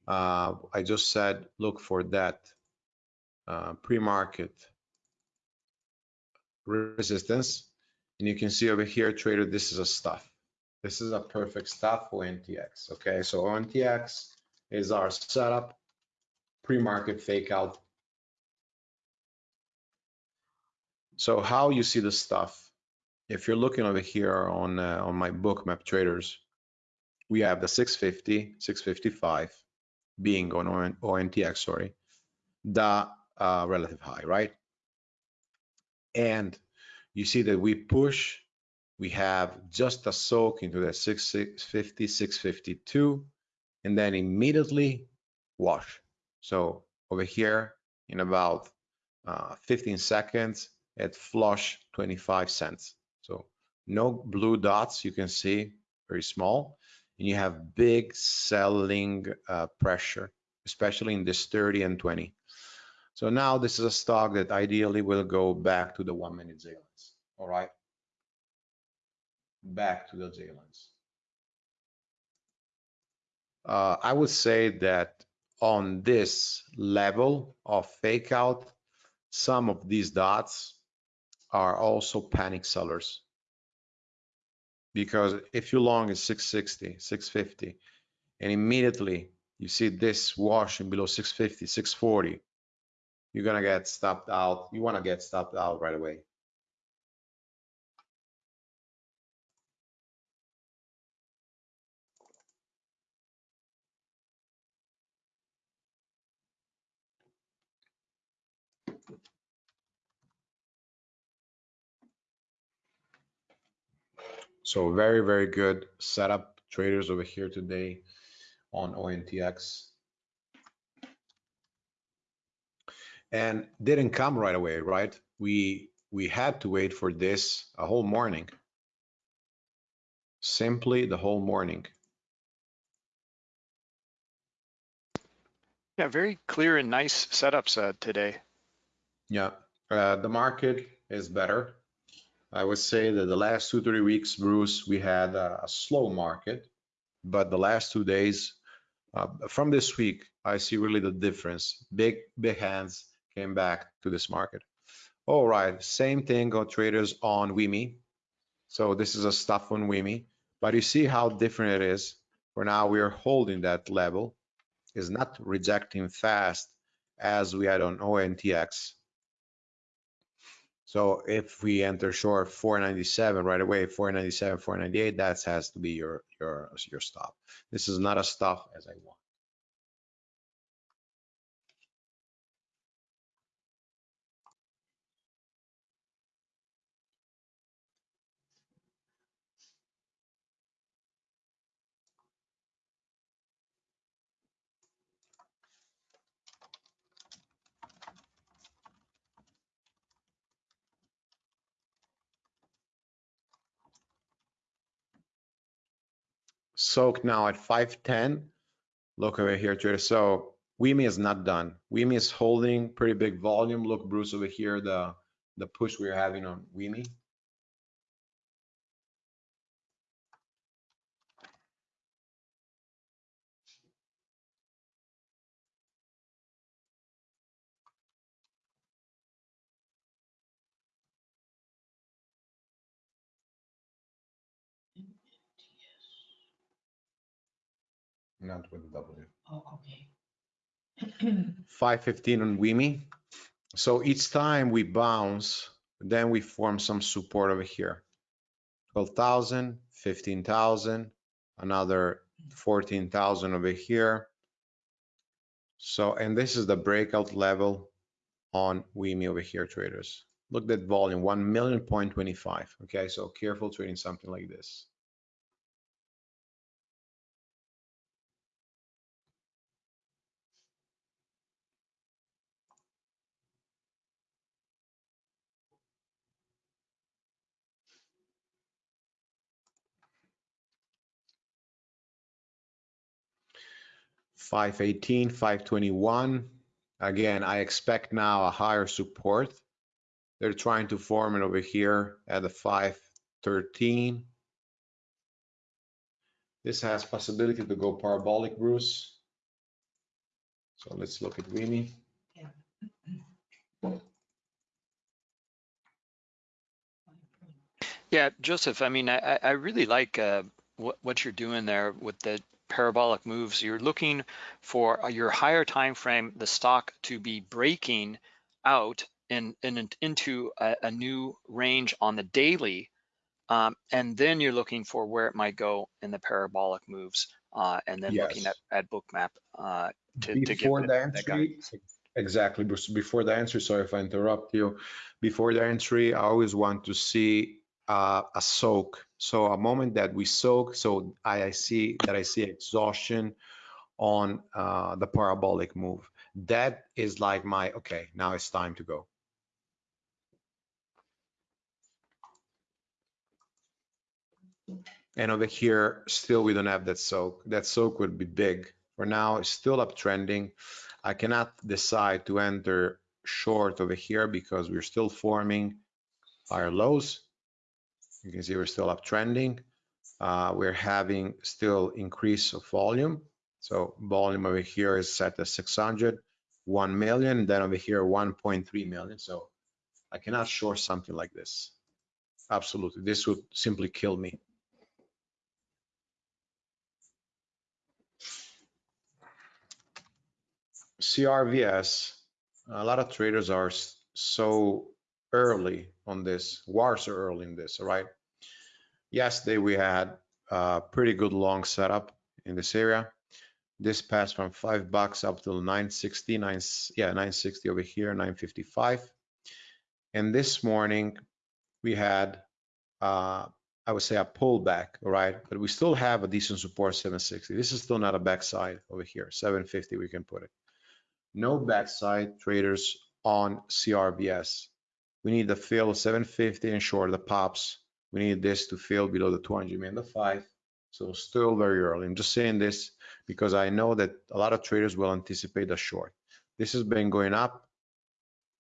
Speaker 2: Uh, I just said, look for that uh, pre-market resistance. And you can see over here, trader, this is a stuff. This is a perfect stuff for NTX. Okay, so NTX is our setup, pre-market fake out. So how you see the stuff? If you're looking over here on uh, on my Bookmap traders, we have the 650, 655 being on ON, ONTX, sorry, the uh, relative high, right? And you see that we push we have just a soak into the 650, 652, and then immediately wash. So over here in about uh, 15 seconds, it flush 25 cents. So no blue dots, you can see very small, and you have big selling uh, pressure, especially in this 30 and 20. So now this is a stock that ideally will go back to the one minute J lines. All right. Back to the J lines. Uh, I would say that on this level of fake out, some of these dots are also panic sellers. Because if you long is 660, 650, and immediately you see this washing below 650, 640, you're gonna get stopped out. You wanna get stopped out right away. So very, very good setup traders over here today on ONTX. And didn't come right away, right? We we had to wait for this a whole morning. Simply the whole morning.
Speaker 1: Yeah, very clear and nice setups uh, today.
Speaker 2: Yeah, uh, the market is better. I would say that the last two, three weeks, Bruce, we had a, a slow market, but the last two days, uh, from this week, I see really the difference. Big, big hands came back to this market. All right, same thing got traders on WIMI. So this is a stuff on WIMI, but you see how different it is. For now, we are holding that level, is not rejecting fast as we had on ONTX. So if we enter short 497 right away, 497, 498, that has to be your your your stop. This is not a stop as I want. Soak now at 510. Look over here, trader. So WIMI is not done. WIMI is holding pretty big volume. Look, Bruce, over here, the, the push we're having on WIMI. Not with W.
Speaker 3: Oh, okay.
Speaker 2: 515 on WIMI. So each time we bounce, then we form some support over here. 12,000, 15,000, another 14,000 over here. So, and this is the breakout level on WIMI over here, traders. Look at that volume, 1 million point 25. Okay, so careful trading something like this. Five eighteen, five twenty-one. Again, I expect now a higher support. They're trying to form it over here at the five thirteen. This has possibility to go parabolic, Bruce. So let's look at WIMI.
Speaker 1: Yeah, Joseph, I mean, I, I really like uh, what, what you're doing there with the parabolic moves. You're looking for your higher time frame, the stock to be breaking out in, in into a, a new range on the daily. Um, and then you're looking for where it might go in the parabolic moves, uh, and then looking at,
Speaker 2: Yes.
Speaker 1: at bookmap uh, to, to give
Speaker 2: Before
Speaker 1: the, that guidance.
Speaker 2: exactly, before the entry, sorry if I interrupt you. Before the entry, I always want to see uh, a soak. So a moment that we soak, so I, see that I see exhaustion on uh, the parabolic move. That is like my, okay, now it's time to go. And over here, still we don't have that soak. That soak would be big. For now, it's still uptrending. I cannot decide to enter short over here because we're still forming higher lows. You can see we're still uptrending. Uh, we're having still increase of volume. So volume over here is set at 600, 1 million, then over here 1.3 million. So I cannot short something like this. Absolutely, this would simply kill me. CRVS, a lot of traders are so early on this, were so early in this, right? Yesterday we had a pretty good long setup in this area. This passed from five bucks up to 960, nine, yeah, 960 over here, 955. And this morning we had, uh, I would say a pullback, right? But we still have a decent support 760. This is still not a backside over here, 750 we can put it no backside traders on CRVS. We need the fill 750 and short the pops. We need this to fill below the 200 and the five. So still very early. I'm just saying this because I know that a lot of traders will anticipate a short. This has been going up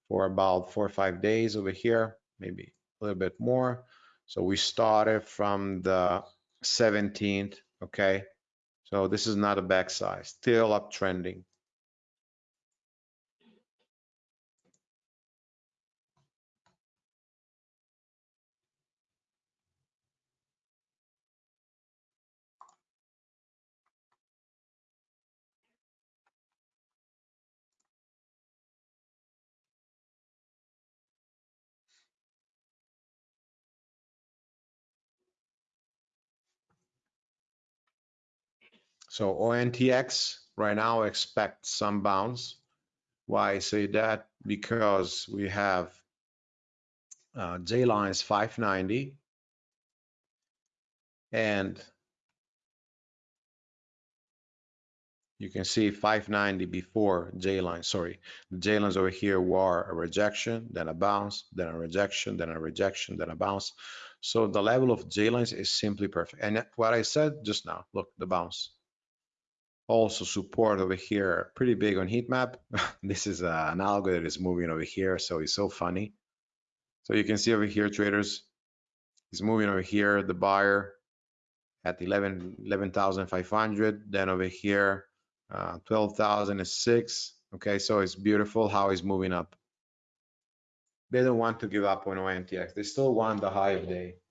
Speaker 2: for about four or five days over here, maybe a little bit more. So we started from the 17th, okay? So this is not a backside, still uptrending. So ONTX right now expect some bounce. Why I say that? Because we have uh, J lines 590 and you can see 590 before J line, sorry, the J lines over here were a rejection, then a bounce, then a rejection, then a rejection, then a bounce. So the level of J lines is simply perfect. And what I said just now, look, the bounce also support over here pretty big on heat map. This is uh, an algo that is moving over here so it's so funny. So you can see over here traders is moving over here the buyer at 11 11,500 then over here uh, 12,006 okay so it's beautiful how it's moving up. They don't want to give up on ONTX they still want the high of day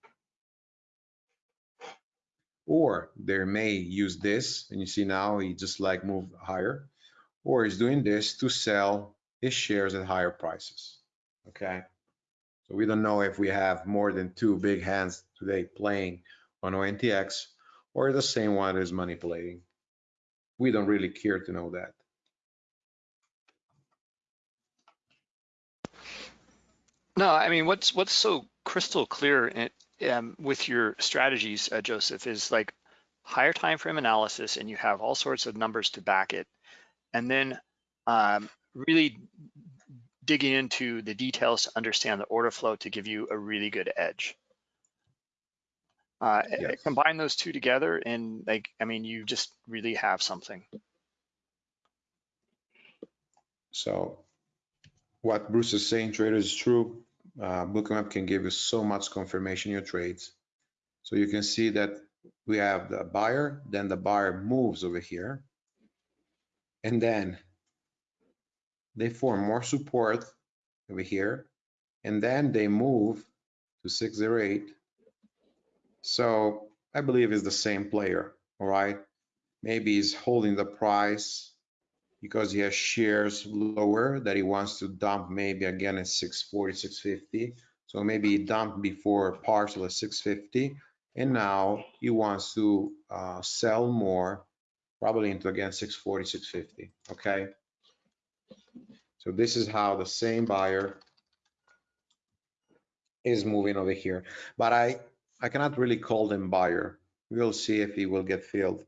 Speaker 2: or they may use this and you see now he just like moved higher or he's doing this to sell his shares at higher prices okay? So we don't know if we have more than two big hands today playing on ONTX or the same one is manipulating. We don't really care to know that.
Speaker 1: No I mean what's what's so crystal clear um, with your strategies, uh, Joseph, is like higher time frame analysis, and you have all sorts of numbers to back it, and then um, really digging into the details to understand the order flow to give you a really good edge. Uh, yes. Combine those two together, and like I mean, you just really have something.
Speaker 2: So, what Bruce is saying, traders, is true uh, Bookmap can give you so much confirmation your trades. So you can see that we have the buyer, then the buyer moves over here, and then they form more support over here, and then they move to 608. So I believe it's the same player, all right? Maybe he's holding the price because he has shares lower that he wants to dump maybe again at 640, 650. So maybe he dumped before partial at 650 and now he wants to uh, sell more probably into again 640, 650, okay? So this is how the same buyer is moving over here. But I, I cannot really call them buyer. We'll see if he will get filled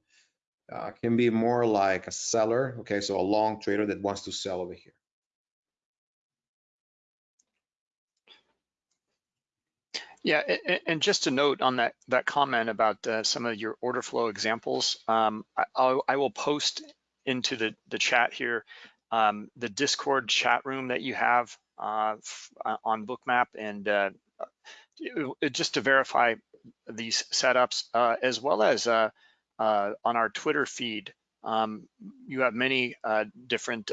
Speaker 2: uh, can be more like a seller. Okay, so a long trader that wants to sell over here.
Speaker 1: Yeah, and just a note on that that comment about uh, some of your order flow examples, um, I, I, will post into the, the chat here um, the Discord chat room that you have uh, uh on Bookmap and uh, just to verify these setups, uh, as well as uh, on our Twitter feed. Um, you have many different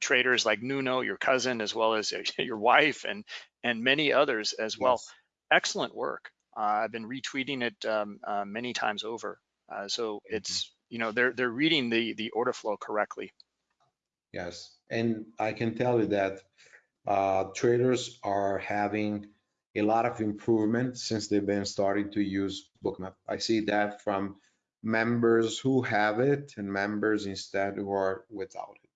Speaker 1: traders like Nuno, your cousin, as well as your wife, and and many others as well. Yes. Excellent work. I've been retweeting it um, many times over. so mm-hmm. it's you know they're they're reading the the order flow correctly.
Speaker 2: Yes, and I can tell you that uh, traders are having a lot of improvement since they've been starting to use Bookmap. I see that from members who have it and members instead who are without
Speaker 1: it.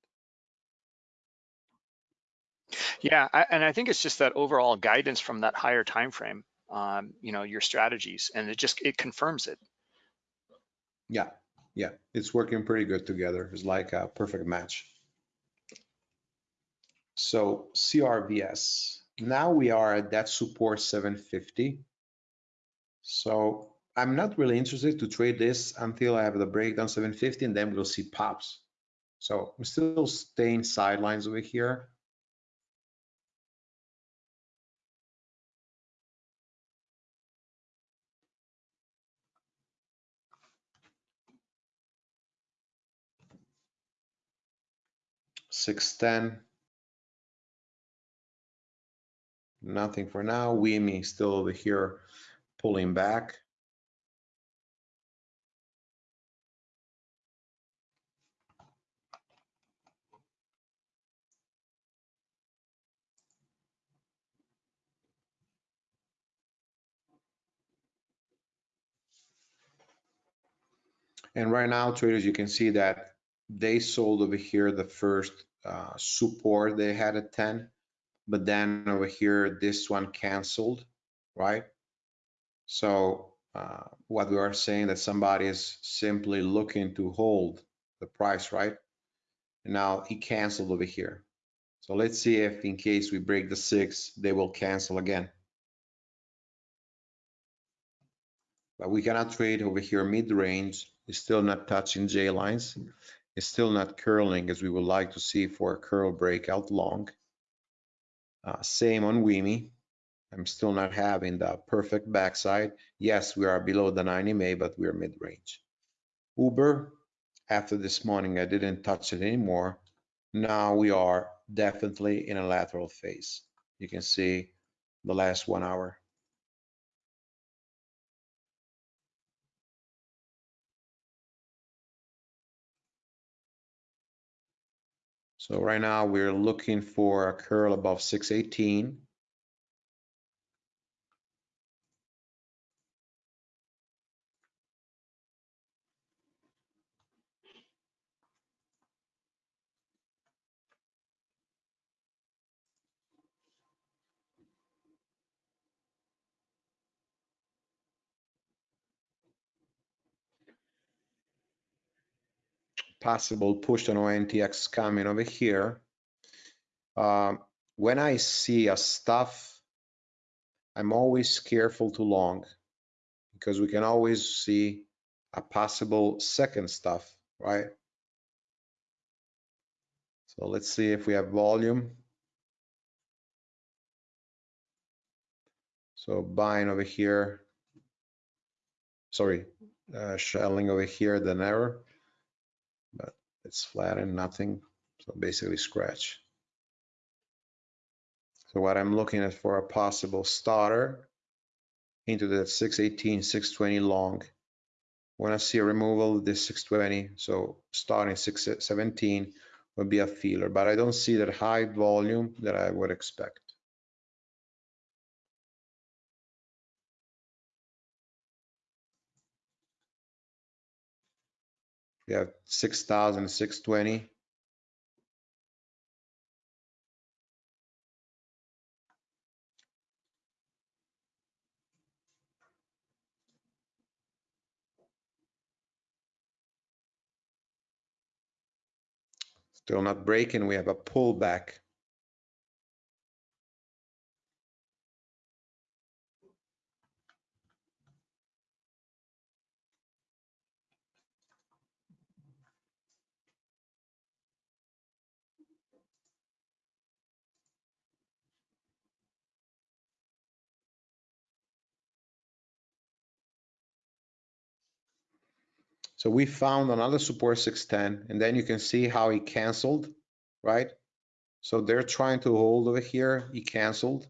Speaker 1: Yeah, I, and I think it's just that overall guidance from that higher time frame, um, you know, your strategies, and it just it confirms it.
Speaker 2: Yeah, yeah, it's working pretty good together. It's like a perfect match. So CRVS, now we are at that support 750. So I'm not really interested to trade this until I have the breakdown 750 and then we'll see pops. So I'm still staying sidelines over here. Six ten. Nothing for now. WIMI still over here pulling back. And right now, traders, you can see that they sold over here the first uh, support they had at 10 but then over here, this one canceled, right? So uh, what we are saying that somebody is simply looking to hold the price, right? And now he canceled over here. So let's see if in case we break the six, they will cancel again. But we cannot trade over here mid-range. It's still not touching J lines. It's still not curling as we would like to see for a curl breakout long. Uh, same on WIMI. I'm still not having the perfect backside. Yes, we are below the 90 MA, but we're mid-range. Uber, after this morning, I didn't touch it anymore. Now we are definitely in a lateral phase. You can see the last one hour. So right now we're looking for a curl above 618. Possible push on ONTX coming over here. Um, when I see a stuff, I'm always careful to long because we can always see a possible second stuff, right? So let's see if we have volume. So buying over here, sorry, uh, shelling over here, then error it's flat and nothing. So basically scratch. So what I'm looking at for a possible starter into the 618, 620 long. When I see a removal, this 620, so starting 617 would be a feeler, but I don't see that high volume that I would expect. We have 6,620. Still not breaking, we have a pullback. So we found another support 610, and then you can see how he canceled, right? So they're trying to hold over here. He canceled.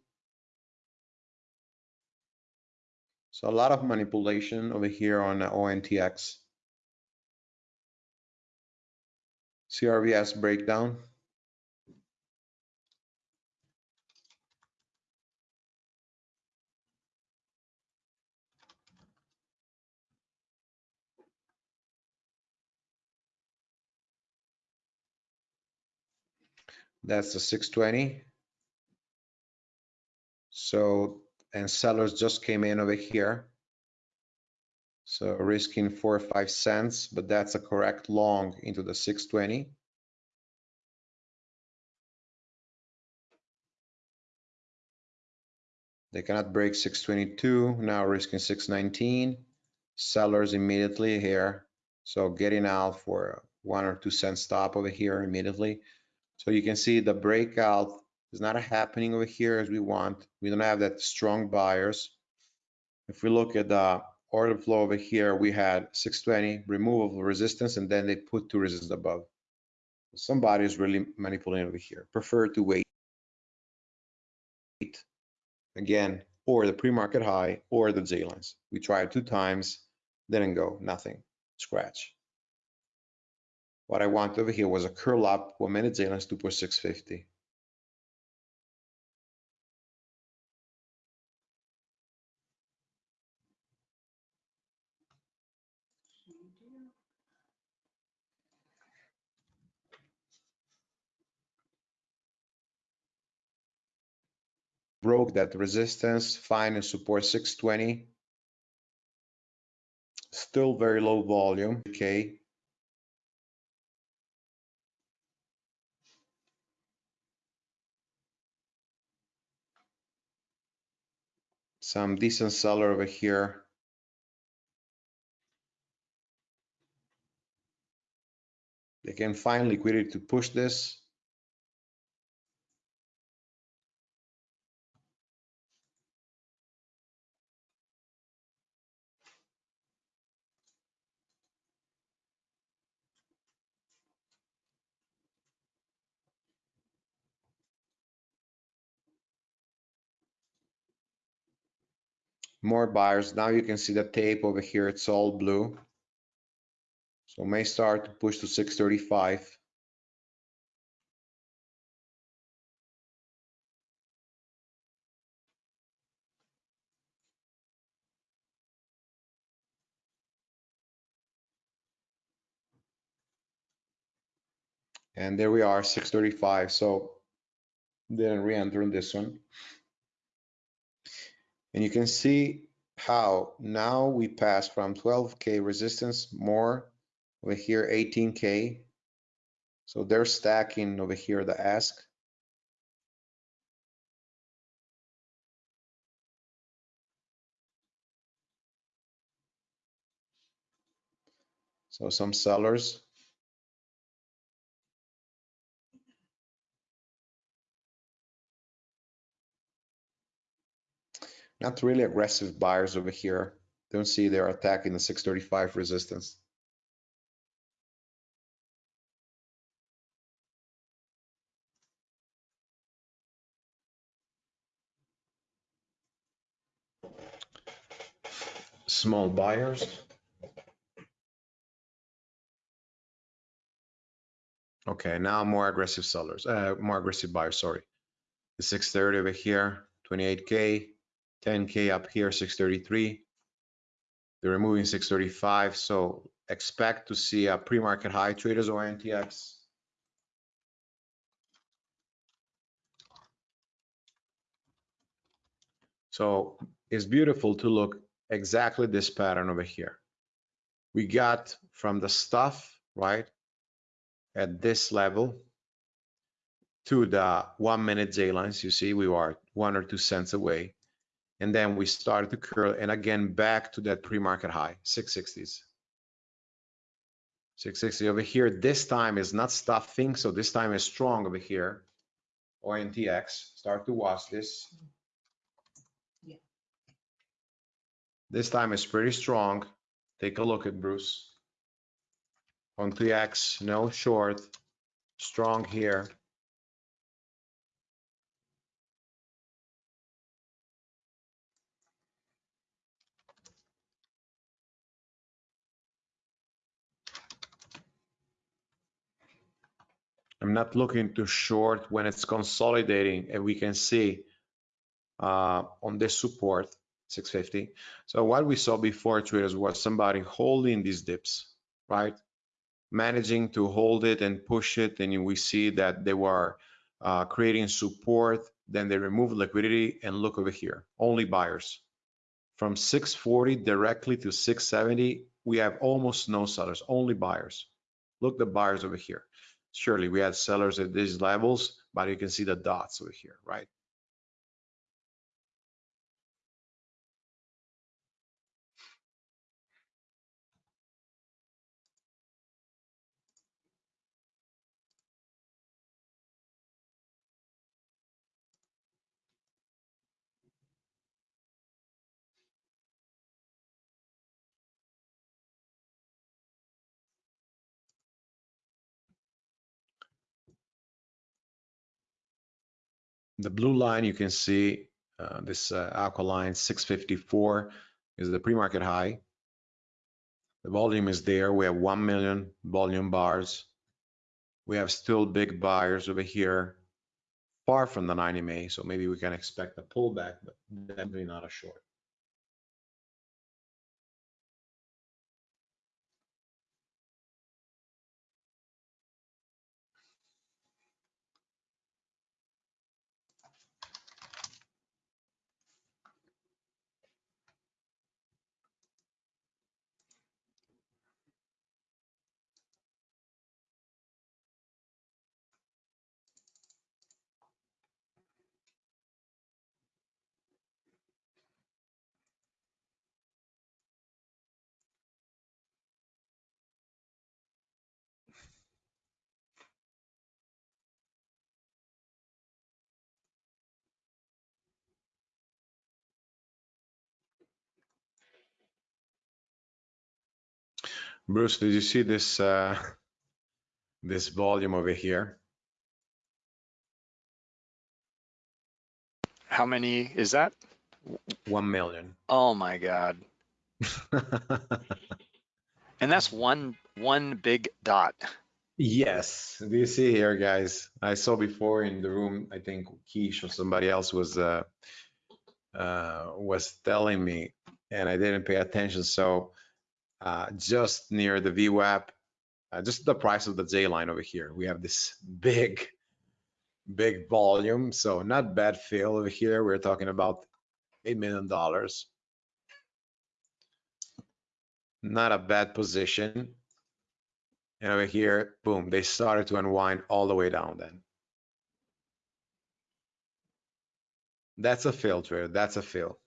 Speaker 2: So a lot of manipulation over here on ONTX. CRVS breakdown. That's the 620. So, and sellers just came in over here. So risking four or five cents, but that's a correct long into the 620. They cannot break 622, now risking 619. Sellers immediately here. So getting out for one or two cent stop over here immediately. So you can see the breakout is not happening over here as we want. We don't have that strong buyers. If we look at the order flow over here, we had 620 removal resistance, and then they put two resistance above. Somebody is really manipulating over here. Prefer to wait again, or the pre-market high or the J lines. We tried two times, didn't go, nothing, scratch. What I want over here was a curl up, one minute J lines 2.650. broke that resistance, fine and support 620. Still very low volume, okay. Some decent seller over here. They can find liquidity to push this. More buyers. Now you can see the tape over here, it's all blue. So may start to push to 635. And there we are, 635. So didn't re-enter in this one. And you can see how now we pass from 12K resistance more over here, 18K. So they're stacking over here the ask. So some sellers Not really aggressive buyers over here. Don't see they're attacking the 635 resistance. Small buyers. Okay, now more aggressive sellers, uh, more aggressive buyers, sorry. The 630 over here, 28K, 10K up here, 633. They're removing 635, so expect to see a pre-market high traders or NTX. So it's beautiful to look exactly this pattern over here. We got from the stuff, right, at this level to the one minute J lines, you see we are one or two cents away and then we started to curl and again back to that pre-market high 660s 660 over here this time is not stuffing so this time is strong over here. ONTX start to watch this.
Speaker 3: Yeah.
Speaker 2: this time is pretty strong. Take a look at Bruce. On 3x, no short, strong here. I'm not looking to short when it's consolidating and we can see uh, on this support 650. So what we saw before traders was somebody holding these dips, right? Managing to hold it and push it. And we see that they were uh, creating support. Then they remove liquidity and look over here, only buyers. From 640 directly to 670, we have almost no sellers, only buyers. Look the buyers over here. Surely we had sellers at these levels, but you can see the dots over here, right? The blue line, you can see uh, this uh, alkaline 654 is the pre-market high. The volume is there. We have 1 million volume bars. We have still big buyers over here, far from the 90 MA. So maybe we can expect a pullback, but definitely not a short. Bruce, did you see this uh, this volume over here?
Speaker 1: How many is that?
Speaker 2: One million.
Speaker 1: Oh my God. And that's one, one big dot.
Speaker 2: yes. Do you see here, guys? I saw before in the room. I think Keish or somebody else was uh, uh, was telling me, and I didn't pay attention. So uh, just near the VWAP, uh, just the price of the J line over here, we have this big, big volume. So not bad fill over here. We're talking about $8 million. Not a bad position. And over here, boom, they started to unwind all the way down then. That's a filter. That's a fill.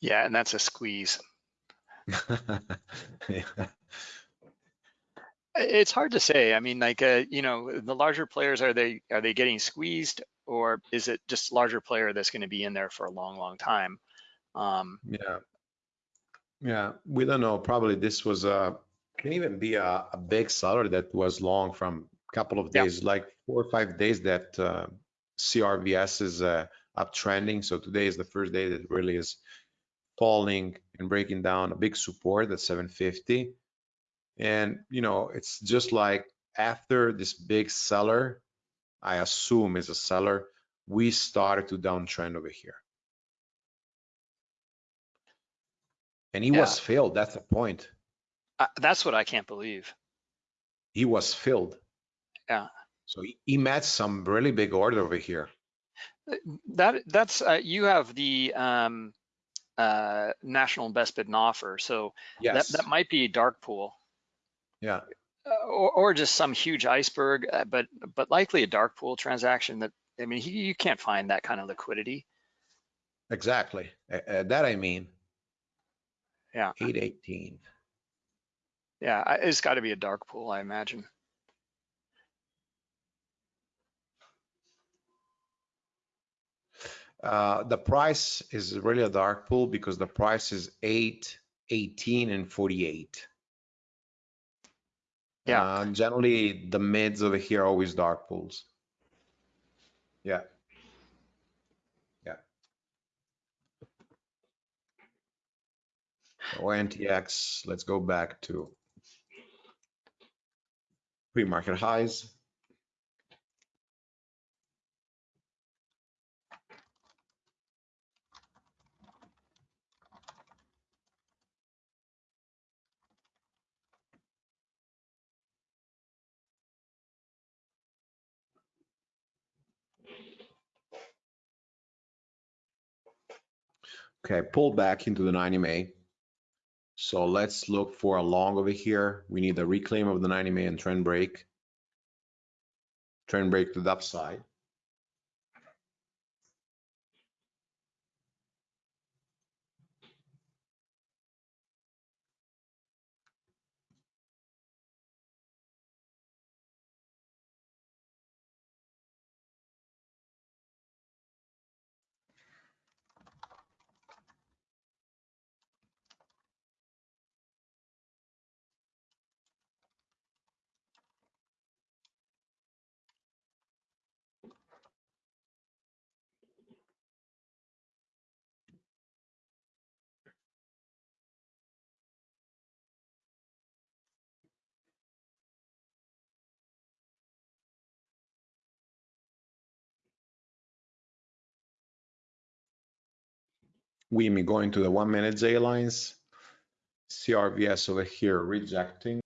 Speaker 1: Yeah, and that's a squeeze.
Speaker 2: Yeah.
Speaker 1: It's hard to say. I mean, like, uh, you know, the larger players, are they, are they getting squeezed? Or is it just larger player that's gonna be in there for a long, long time? Um,
Speaker 2: Yeah. Yeah, we don't know. Probably this was a, can even be a, a big seller that was long from a couple of
Speaker 1: Yeah.
Speaker 2: days, like four or five days that uh, CRVS is uh, uptrending. So today is the first day that really is falling and breaking down a big support at 750. And, you know, it's just like after this big seller, I assume is a seller, we started to downtrend over here. And he was filled. That's the point.
Speaker 1: I- that's what I can't believe.
Speaker 2: He was filled.
Speaker 1: Yeah.
Speaker 2: So he, he met some really big order over here.
Speaker 1: That, that's, uh, you have the, um, uh, national best bid and offer, so that,
Speaker 2: Yes.
Speaker 1: that might be a dark pool.
Speaker 2: Yeah.
Speaker 1: Uh, or, or just some huge iceberg, uh, but, but likely a dark pool transaction that, I mean, you, you can't find that kind of liquidity.
Speaker 2: Exactly. Uh, that I mean.
Speaker 1: Yeah.
Speaker 2: 818.
Speaker 1: Yeah, it's gotta be a dark pool, I imagine.
Speaker 2: Uh, the price is really a dark pool because the price is 8 18 and 48.
Speaker 1: Yeah.
Speaker 2: Uh, generally, the mids over here are always dark pools. Yeah. Yeah. So NTX, let's go back to pre-market highs. Okay, pull back into the 90 MA. So let's look for a long over here. We need a reclaim of the 90 MA and trend break. Trend break to the upside. We going to the one minute J lines. CRVS over here rejecting.